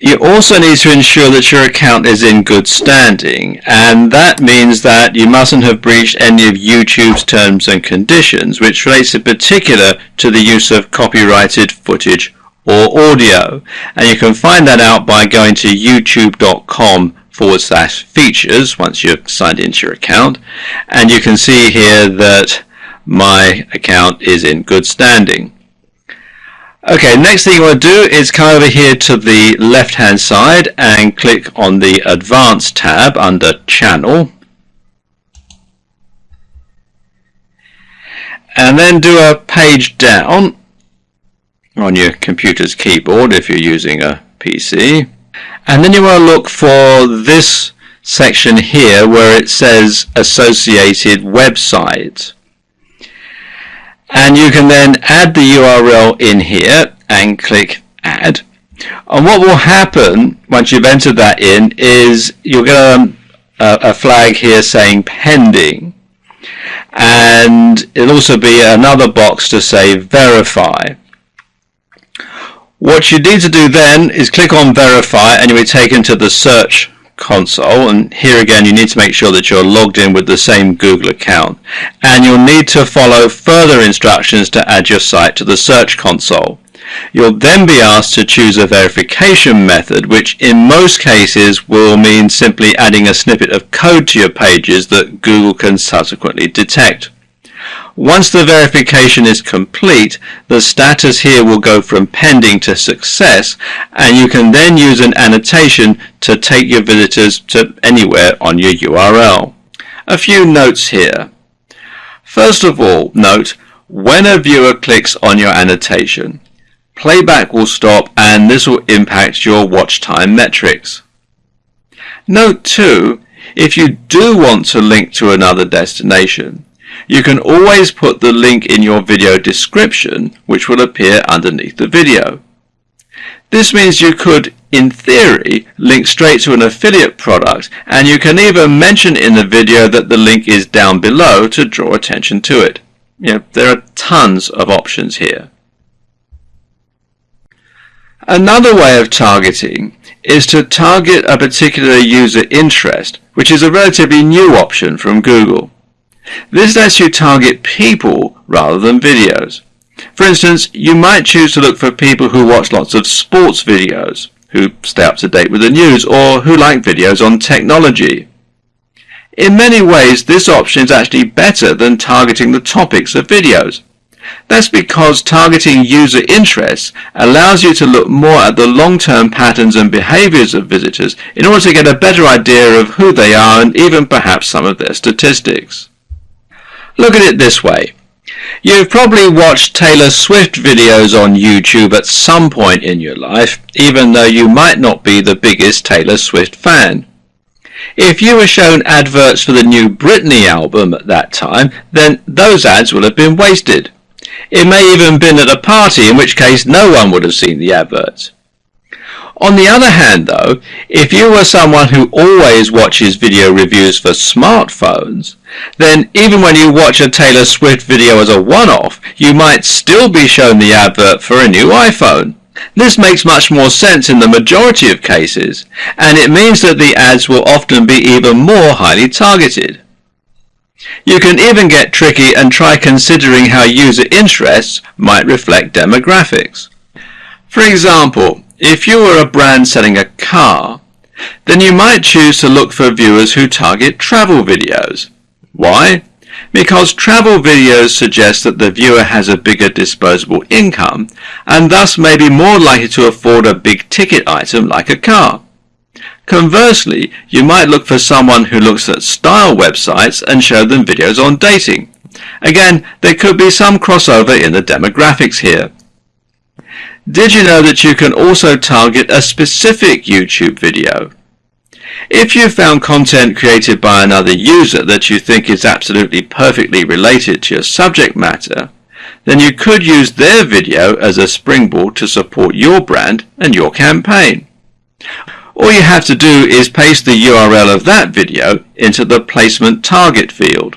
You also need to ensure that your account is in good standing and that means that you mustn't have breached any of YouTube's terms and conditions which relates in particular to the use of copyrighted footage or audio and you can find that out by going to youtube.com forward slash features once you've signed into your account and you can see here that my account is in good standing. Okay, next thing you want to do is come over here to the left hand side and click on the Advanced tab under Channel. And then do a page down on your computer's keyboard if you're using a PC. And then you want to look for this section here where it says Associated Website. And you can then add the URL in here and click add. And what will happen once you've entered that in is you'll get a, uh, a flag here saying pending. And it'll also be another box to say verify. What you need to do then is click on verify and you'll be taken to the search console and here again you need to make sure that you're logged in with the same Google account and you'll need to follow further instructions to add your site to the search console. You'll then be asked to choose a verification method which in most cases will mean simply adding a snippet of code to your pages that Google can subsequently detect. Once the verification is complete, the status here will go from pending to success, and you can then use an annotation to take your visitors to anywhere on your URL. A few notes here. First of all, note, when a viewer clicks on your annotation, playback will stop and this will impact your watch time metrics. Note too, if you do want to link to another destination, you can always put the link in your video description which will appear underneath the video. This means you could, in theory, link straight to an affiliate product and you can even mention in the video that the link is down below to draw attention to it. You know, there are tons of options here. Another way of targeting is to target a particular user interest, which is a relatively new option from Google. This lets you target people rather than videos. For instance, you might choose to look for people who watch lots of sports videos, who stay up to date with the news, or who like videos on technology. In many ways, this option is actually better than targeting the topics of videos. That's because targeting user interests allows you to look more at the long-term patterns and behaviors of visitors in order to get a better idea of who they are and even perhaps some of their statistics. Look at it this way. You've probably watched Taylor Swift videos on YouTube at some point in your life, even though you might not be the biggest Taylor Swift fan. If you were shown adverts for the new Britney album at that time, then those ads will have been wasted. It may even been at a party, in which case no one would have seen the adverts. On the other hand though, if you were someone who always watches video reviews for smartphones, then even when you watch a Taylor Swift video as a one-off, you might still be shown the advert for a new iPhone. This makes much more sense in the majority of cases, and it means that the ads will often be even more highly targeted. You can even get tricky and try considering how user interests might reflect demographics. For example, if you were a brand selling a car, then you might choose to look for viewers who target travel videos. Why? Because travel videos suggest that the viewer has a bigger disposable income and thus may be more likely to afford a big ticket item like a car. Conversely, you might look for someone who looks at style websites and show them videos on dating. Again, there could be some crossover in the demographics here. Did you know that you can also target a specific YouTube video? If you found content created by another user that you think is absolutely perfectly related to your subject matter, then you could use their video as a springboard to support your brand and your campaign. All you have to do is paste the URL of that video into the placement target field.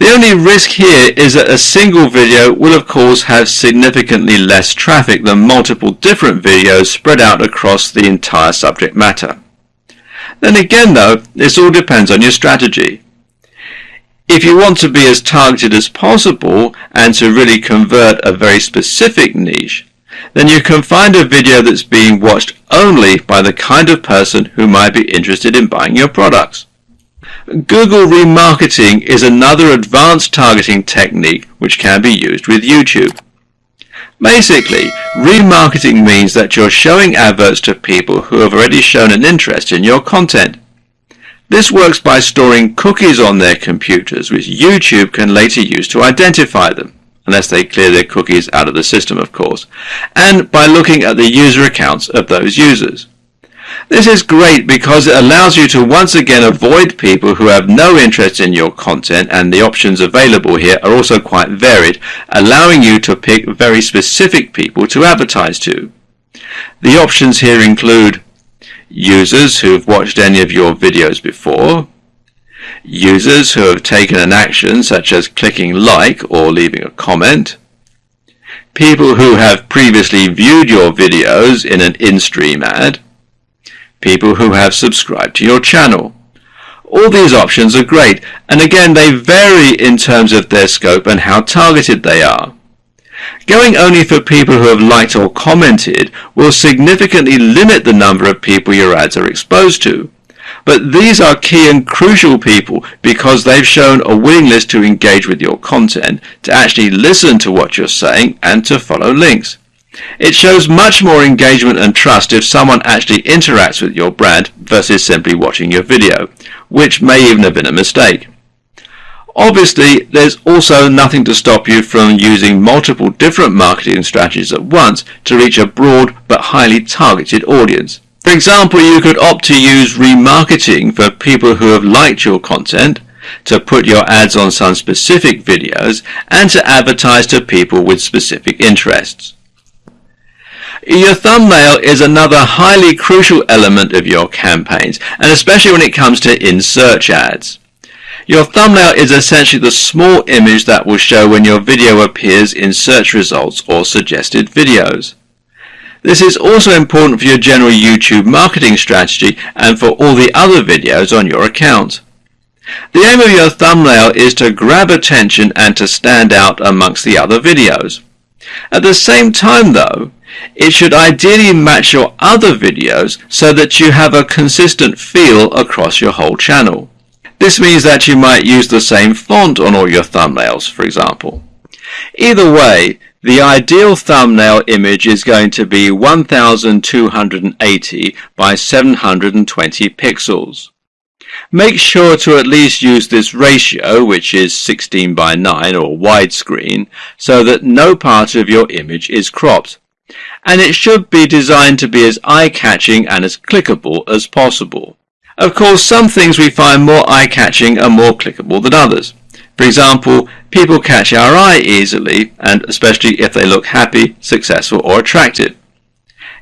The only risk here is that a single video will of course have significantly less traffic than multiple different videos spread out across the entire subject matter. Then again though, this all depends on your strategy. If you want to be as targeted as possible and to really convert a very specific niche, then you can find a video that's being watched only by the kind of person who might be interested in buying your products. Google remarketing is another advanced targeting technique which can be used with YouTube. Basically, remarketing means that you're showing adverts to people who have already shown an interest in your content. This works by storing cookies on their computers which YouTube can later use to identify them, unless they clear their cookies out of the system of course, and by looking at the user accounts of those users. This is great because it allows you to once again avoid people who have no interest in your content and the options available here are also quite varied, allowing you to pick very specific people to advertise to. The options here include users who have watched any of your videos before, users who have taken an action such as clicking like or leaving a comment, people who have previously viewed your videos in an in-stream ad, people who have subscribed to your channel. All these options are great, and again they vary in terms of their scope and how targeted they are. Going only for people who have liked or commented will significantly limit the number of people your ads are exposed to. But these are key and crucial people because they've shown a willingness to engage with your content, to actually listen to what you're saying, and to follow links. It shows much more engagement and trust if someone actually interacts with your brand versus simply watching your video, which may even have been a mistake. Obviously, there's also nothing to stop you from using multiple different marketing strategies at once to reach a broad but highly targeted audience. For example, you could opt to use remarketing for people who have liked your content, to put your ads on some specific videos, and to advertise to people with specific interests. Your thumbnail is another highly crucial element of your campaigns, and especially when it comes to in-search ads. Your thumbnail is essentially the small image that will show when your video appears in search results or suggested videos. This is also important for your general YouTube marketing strategy and for all the other videos on your account. The aim of your thumbnail is to grab attention and to stand out amongst the other videos. At the same time though, it should ideally match your other videos so that you have a consistent feel across your whole channel. This means that you might use the same font on all your thumbnails, for example. Either way, the ideal thumbnail image is going to be 1280 by 720 pixels. Make sure to at least use this ratio, which is 16 by 9 or widescreen, so that no part of your image is cropped and it should be designed to be as eye-catching and as clickable as possible. Of course, some things we find more eye-catching are more clickable than others. For example, people catch our eye easily, and especially if they look happy, successful or attractive.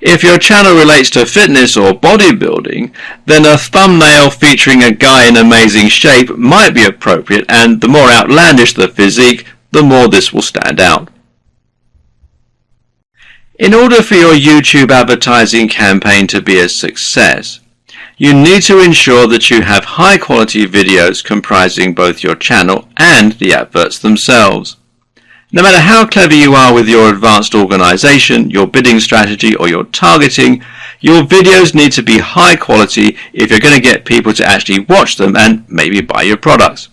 If your channel relates to fitness or bodybuilding, then a thumbnail featuring a guy in amazing shape might be appropriate and the more outlandish the physique, the more this will stand out. In order for your YouTube advertising campaign to be a success, you need to ensure that you have high quality videos comprising both your channel and the adverts themselves. No matter how clever you are with your advanced organization, your bidding strategy or your targeting, your videos need to be high quality if you're going to get people to actually watch them and maybe buy your products.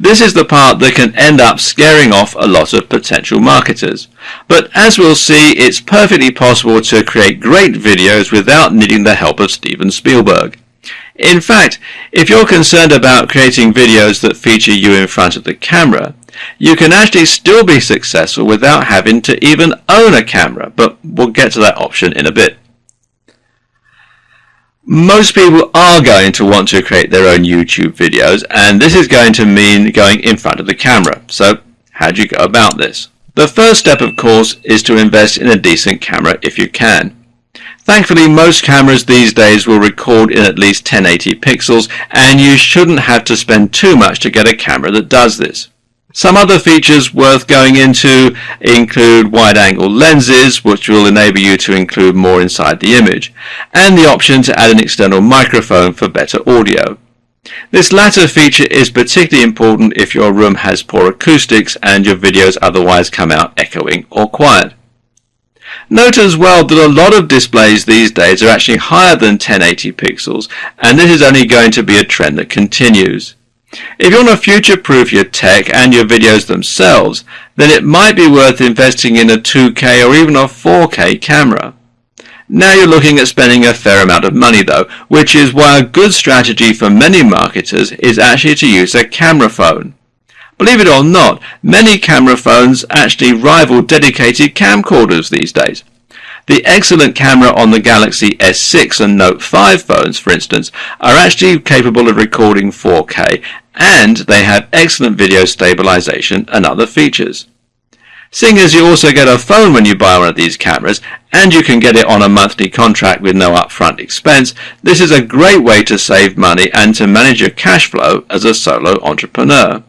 This is the part that can end up scaring off a lot of potential marketers. But as we'll see, it's perfectly possible to create great videos without needing the help of Steven Spielberg. In fact, if you're concerned about creating videos that feature you in front of the camera, you can actually still be successful without having to even own a camera, but we'll get to that option in a bit. Most people are going to want to create their own YouTube videos and this is going to mean going in front of the camera. So how do you go about this? The first step of course is to invest in a decent camera if you can. Thankfully most cameras these days will record in at least 1080 pixels and you shouldn't have to spend too much to get a camera that does this. Some other features worth going into include wide-angle lenses, which will enable you to include more inside the image, and the option to add an external microphone for better audio. This latter feature is particularly important if your room has poor acoustics and your videos otherwise come out echoing or quiet. Note as well that a lot of displays these days are actually higher than 1080 pixels and this is only going to be a trend that continues. If you want to future-proof your tech and your videos themselves, then it might be worth investing in a 2K or even a 4K camera. Now you're looking at spending a fair amount of money though, which is why a good strategy for many marketers is actually to use a camera phone. Believe it or not, many camera phones actually rival dedicated camcorders these days. The excellent camera on the Galaxy S6 and Note 5 phones, for instance, are actually capable of recording 4K and they have excellent video stabilization and other features. Seeing as you also get a phone when you buy one of these cameras, and you can get it on a monthly contract with no upfront expense, this is a great way to save money and to manage your cash flow as a solo entrepreneur.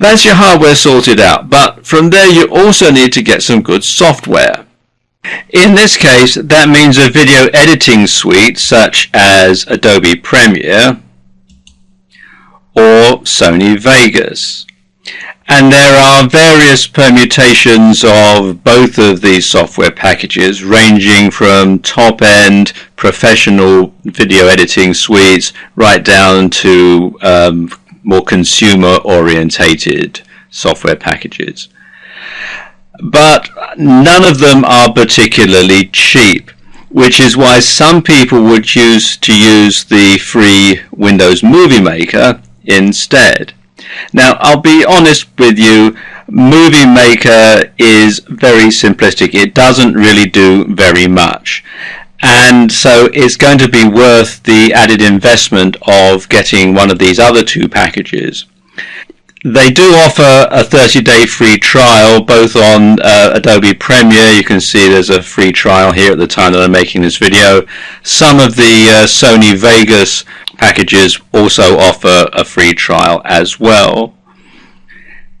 That's your hardware sorted out, but from there you also need to get some good software. In this case, that means a video editing suite such as Adobe Premiere or Sony Vegas. And there are various permutations of both of these software packages ranging from top-end professional video editing suites right down to um, more consumer orientated software packages. But none of them are particularly cheap which is why some people would choose to use the free Windows Movie Maker instead. Now, I'll be honest with you, Movie Maker is very simplistic. It doesn't really do very much. And so it's going to be worth the added investment of getting one of these other two packages. They do offer a 30 day free trial both on uh, Adobe Premiere. You can see there's a free trial here at the time that I'm making this video. Some of the uh, Sony Vegas packages also offer a free trial as well.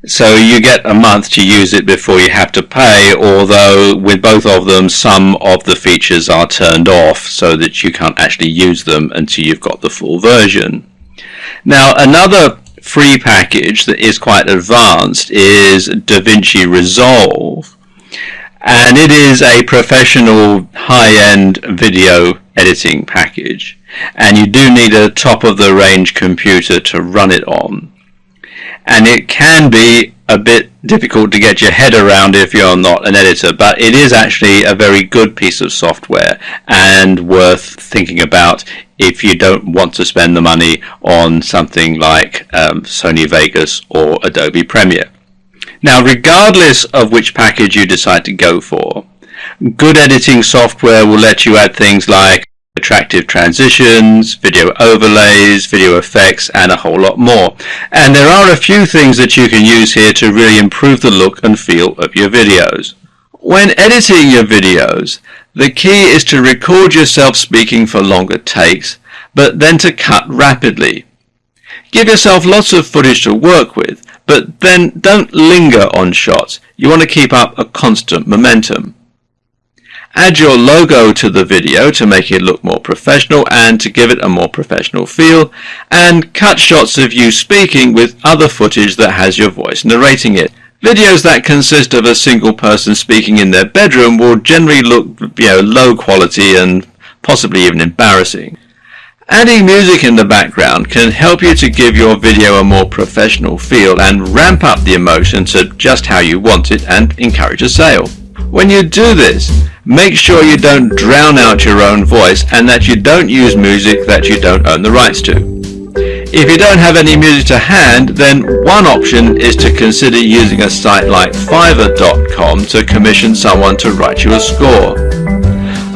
So you get a month to use it before you have to pay, although with both of them some of the features are turned off so that you can't actually use them until you've got the full version. Now another free package that is quite advanced is DaVinci Resolve and it is a professional high-end video editing package and you do need a top of the range computer to run it on and it can be a bit difficult to get your head around if you're not an editor but it is actually a very good piece of software and worth thinking about if you don't want to spend the money on something like um, Sony Vegas or Adobe Premiere. Now regardless of which package you decide to go for, good editing software will let you add things like attractive transitions, video overlays, video effects, and a whole lot more. And there are a few things that you can use here to really improve the look and feel of your videos. When editing your videos, the key is to record yourself speaking for longer takes, but then to cut rapidly. Give yourself lots of footage to work with, but then don't linger on shots. You want to keep up a constant momentum. Add your logo to the video to make it look more professional and to give it a more professional feel and cut shots of you speaking with other footage that has your voice narrating it. Videos that consist of a single person speaking in their bedroom will generally look you know, low quality and possibly even embarrassing. Adding music in the background can help you to give your video a more professional feel and ramp up the emotion to just how you want it and encourage a sale. When you do this, make sure you don't drown out your own voice and that you don't use music that you don't own the rights to. If you don't have any music to hand, then one option is to consider using a site like Fiverr.com to commission someone to write you a score.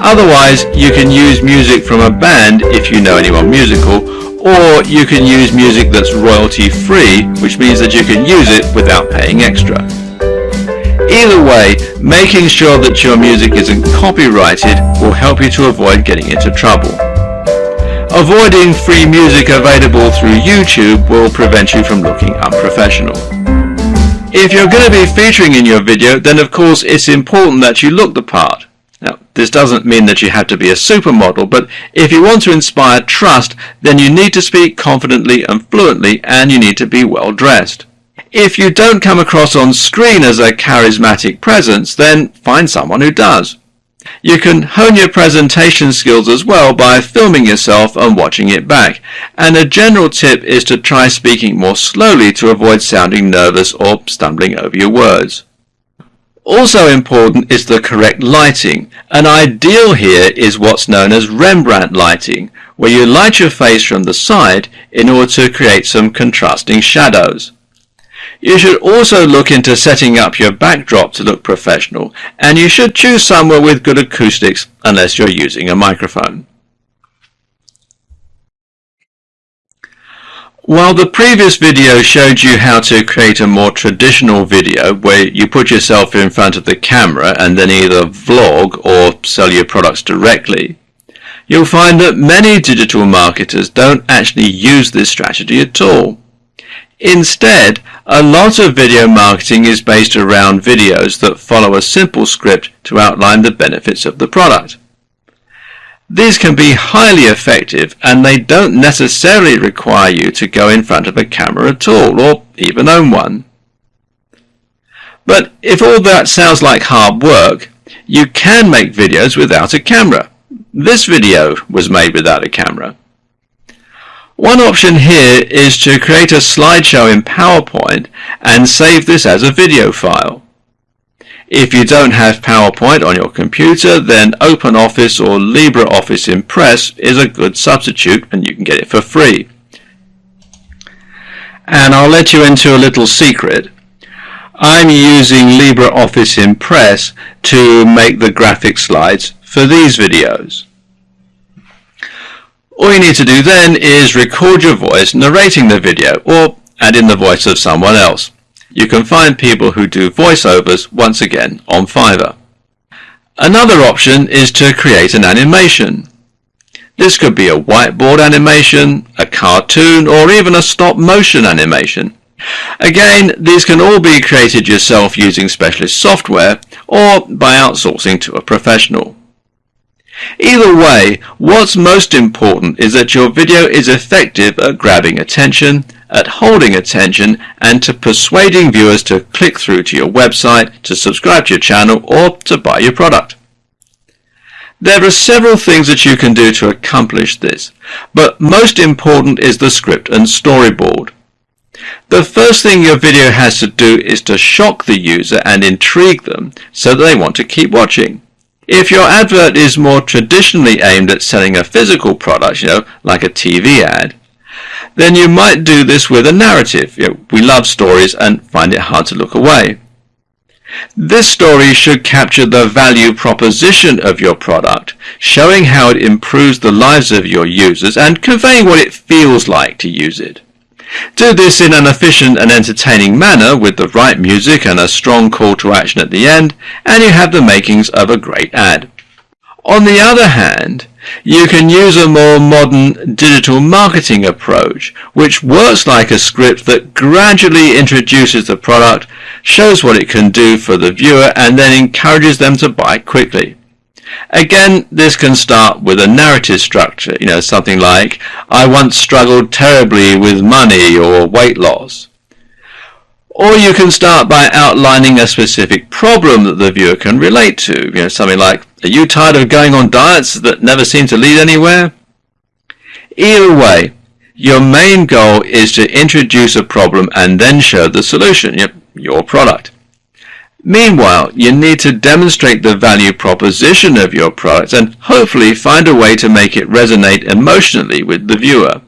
Otherwise, you can use music from a band if you know anyone musical, or you can use music that's royalty free, which means that you can use it without paying extra. Either way, making sure that your music isn't copyrighted will help you to avoid getting into trouble. Avoiding free music available through YouTube will prevent you from looking unprofessional. If you're going to be featuring in your video, then of course it's important that you look the part. Now, this doesn't mean that you have to be a supermodel, but if you want to inspire trust, then you need to speak confidently and fluently, and you need to be well dressed. If you don't come across on screen as a charismatic presence, then find someone who does. You can hone your presentation skills as well by filming yourself and watching it back. And a general tip is to try speaking more slowly to avoid sounding nervous or stumbling over your words. Also important is the correct lighting. An ideal here is what's known as Rembrandt lighting, where you light your face from the side in order to create some contrasting shadows. You should also look into setting up your backdrop to look professional, and you should choose somewhere with good acoustics unless you're using a microphone. While the previous video showed you how to create a more traditional video where you put yourself in front of the camera and then either vlog or sell your products directly, you'll find that many digital marketers don't actually use this strategy at all. Instead, a lot of video marketing is based around videos that follow a simple script to outline the benefits of the product. These can be highly effective and they don't necessarily require you to go in front of a camera at all or even own one. But if all that sounds like hard work, you can make videos without a camera. This video was made without a camera. One option here is to create a slideshow in PowerPoint and save this as a video file. If you don't have PowerPoint on your computer, then OpenOffice or LibreOffice Impress is a good substitute and you can get it for free. And I'll let you into a little secret. I'm using LibreOffice Impress to make the graphic slides for these videos. All you need to do then is record your voice narrating the video or add in the voice of someone else. You can find people who do voiceovers once again on Fiverr. Another option is to create an animation. This could be a whiteboard animation, a cartoon, or even a stop motion animation. Again, these can all be created yourself using specialist software or by outsourcing to a professional. Either way, what's most important is that your video is effective at grabbing attention at holding attention and to persuading viewers to click through to your website, to subscribe to your channel or to buy your product. There are several things that you can do to accomplish this, but most important is the script and storyboard. The first thing your video has to do is to shock the user and intrigue them so that they want to keep watching. If your advert is more traditionally aimed at selling a physical product, you know, like a TV ad, then you might do this with a narrative. You know, we love stories and find it hard to look away. This story should capture the value proposition of your product, showing how it improves the lives of your users and conveying what it feels like to use it. Do this in an efficient and entertaining manner with the right music and a strong call to action at the end, and you have the makings of a great ad. On the other hand, you can use a more modern digital marketing approach, which works like a script that gradually introduces the product, shows what it can do for the viewer, and then encourages them to buy quickly. Again, this can start with a narrative structure, you know, something like, I once struggled terribly with money or weight loss. Or you can start by outlining a specific problem that the viewer can relate to, you know, something like, are you tired of going on diets that never seem to lead anywhere? Either way, your main goal is to introduce a problem and then show the solution, yep, your product. Meanwhile, you need to demonstrate the value proposition of your product and hopefully find a way to make it resonate emotionally with the viewer.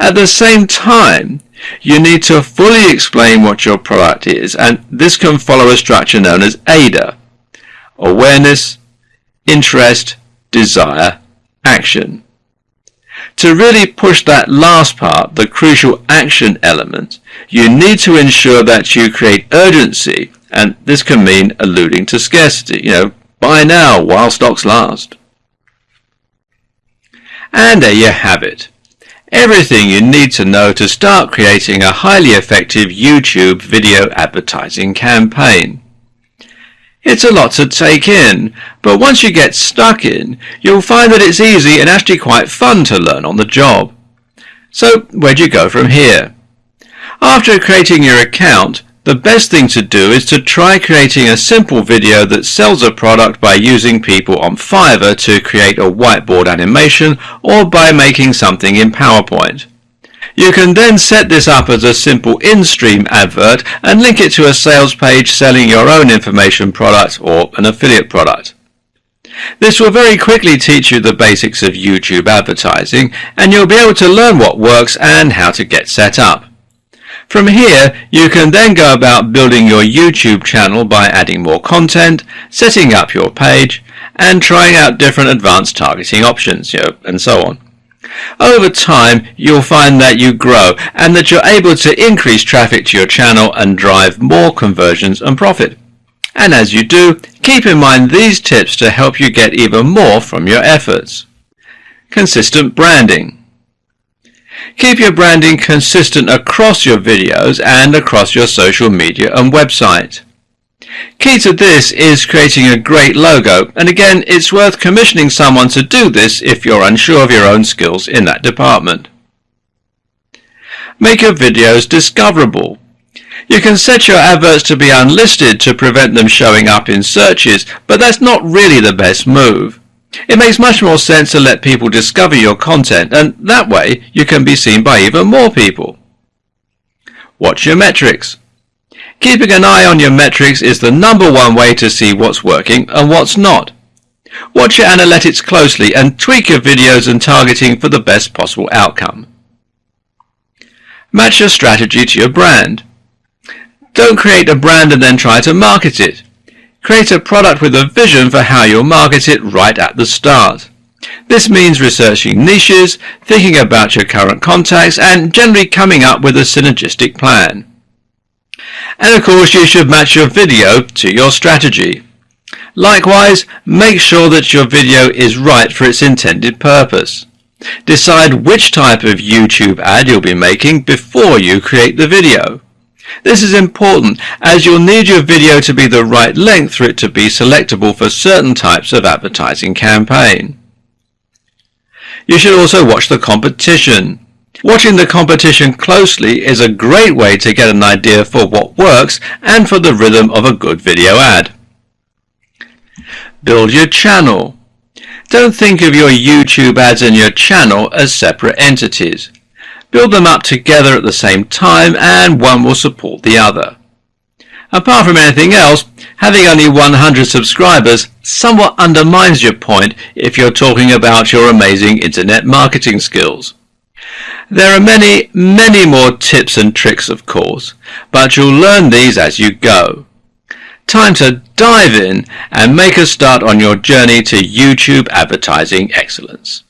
At the same time, you need to fully explain what your product is and this can follow a structure known as AIDA. Awareness, interest, desire, action. To really push that last part, the crucial action element, you need to ensure that you create urgency, and this can mean alluding to scarcity, you know, buy now while stocks last. And there you have it. Everything you need to know to start creating a highly effective YouTube video advertising campaign. It's a lot to take in, but once you get stuck in, you'll find that it's easy and actually quite fun to learn on the job. So where do you go from here? After creating your account, the best thing to do is to try creating a simple video that sells a product by using people on Fiverr to create a whiteboard animation or by making something in PowerPoint. You can then set this up as a simple in-stream advert and link it to a sales page selling your own information product or an affiliate product. This will very quickly teach you the basics of YouTube advertising and you'll be able to learn what works and how to get set up. From here, you can then go about building your YouTube channel by adding more content, setting up your page, and trying out different advanced targeting options, you know, and so on. Over time, you'll find that you grow and that you're able to increase traffic to your channel and drive more conversions and profit. And as you do, keep in mind these tips to help you get even more from your efforts. Consistent branding. Keep your branding consistent across your videos and across your social media and website. Key to this is creating a great logo, and again, it's worth commissioning someone to do this if you're unsure of your own skills in that department. Make your videos discoverable. You can set your adverts to be unlisted to prevent them showing up in searches, but that's not really the best move. It makes much more sense to let people discover your content, and that way you can be seen by even more people. Watch your metrics. Keeping an eye on your metrics is the number one way to see what's working and what's not. Watch your analytics closely and tweak your videos and targeting for the best possible outcome. Match your strategy to your brand. Don't create a brand and then try to market it. Create a product with a vision for how you'll market it right at the start. This means researching niches, thinking about your current contacts, and generally coming up with a synergistic plan. And of course you should match your video to your strategy. Likewise, make sure that your video is right for its intended purpose. Decide which type of YouTube ad you'll be making before you create the video. This is important as you'll need your video to be the right length for it to be selectable for certain types of advertising campaign. You should also watch the competition. Watching the competition closely is a great way to get an idea for what works and for the rhythm of a good video ad. Build your channel. Don't think of your YouTube ads and your channel as separate entities. Build them up together at the same time and one will support the other. Apart from anything else, having only 100 subscribers somewhat undermines your point if you're talking about your amazing internet marketing skills. There are many, many more tips and tricks of course, but you'll learn these as you go. Time to dive in and make a start on your journey to YouTube advertising excellence.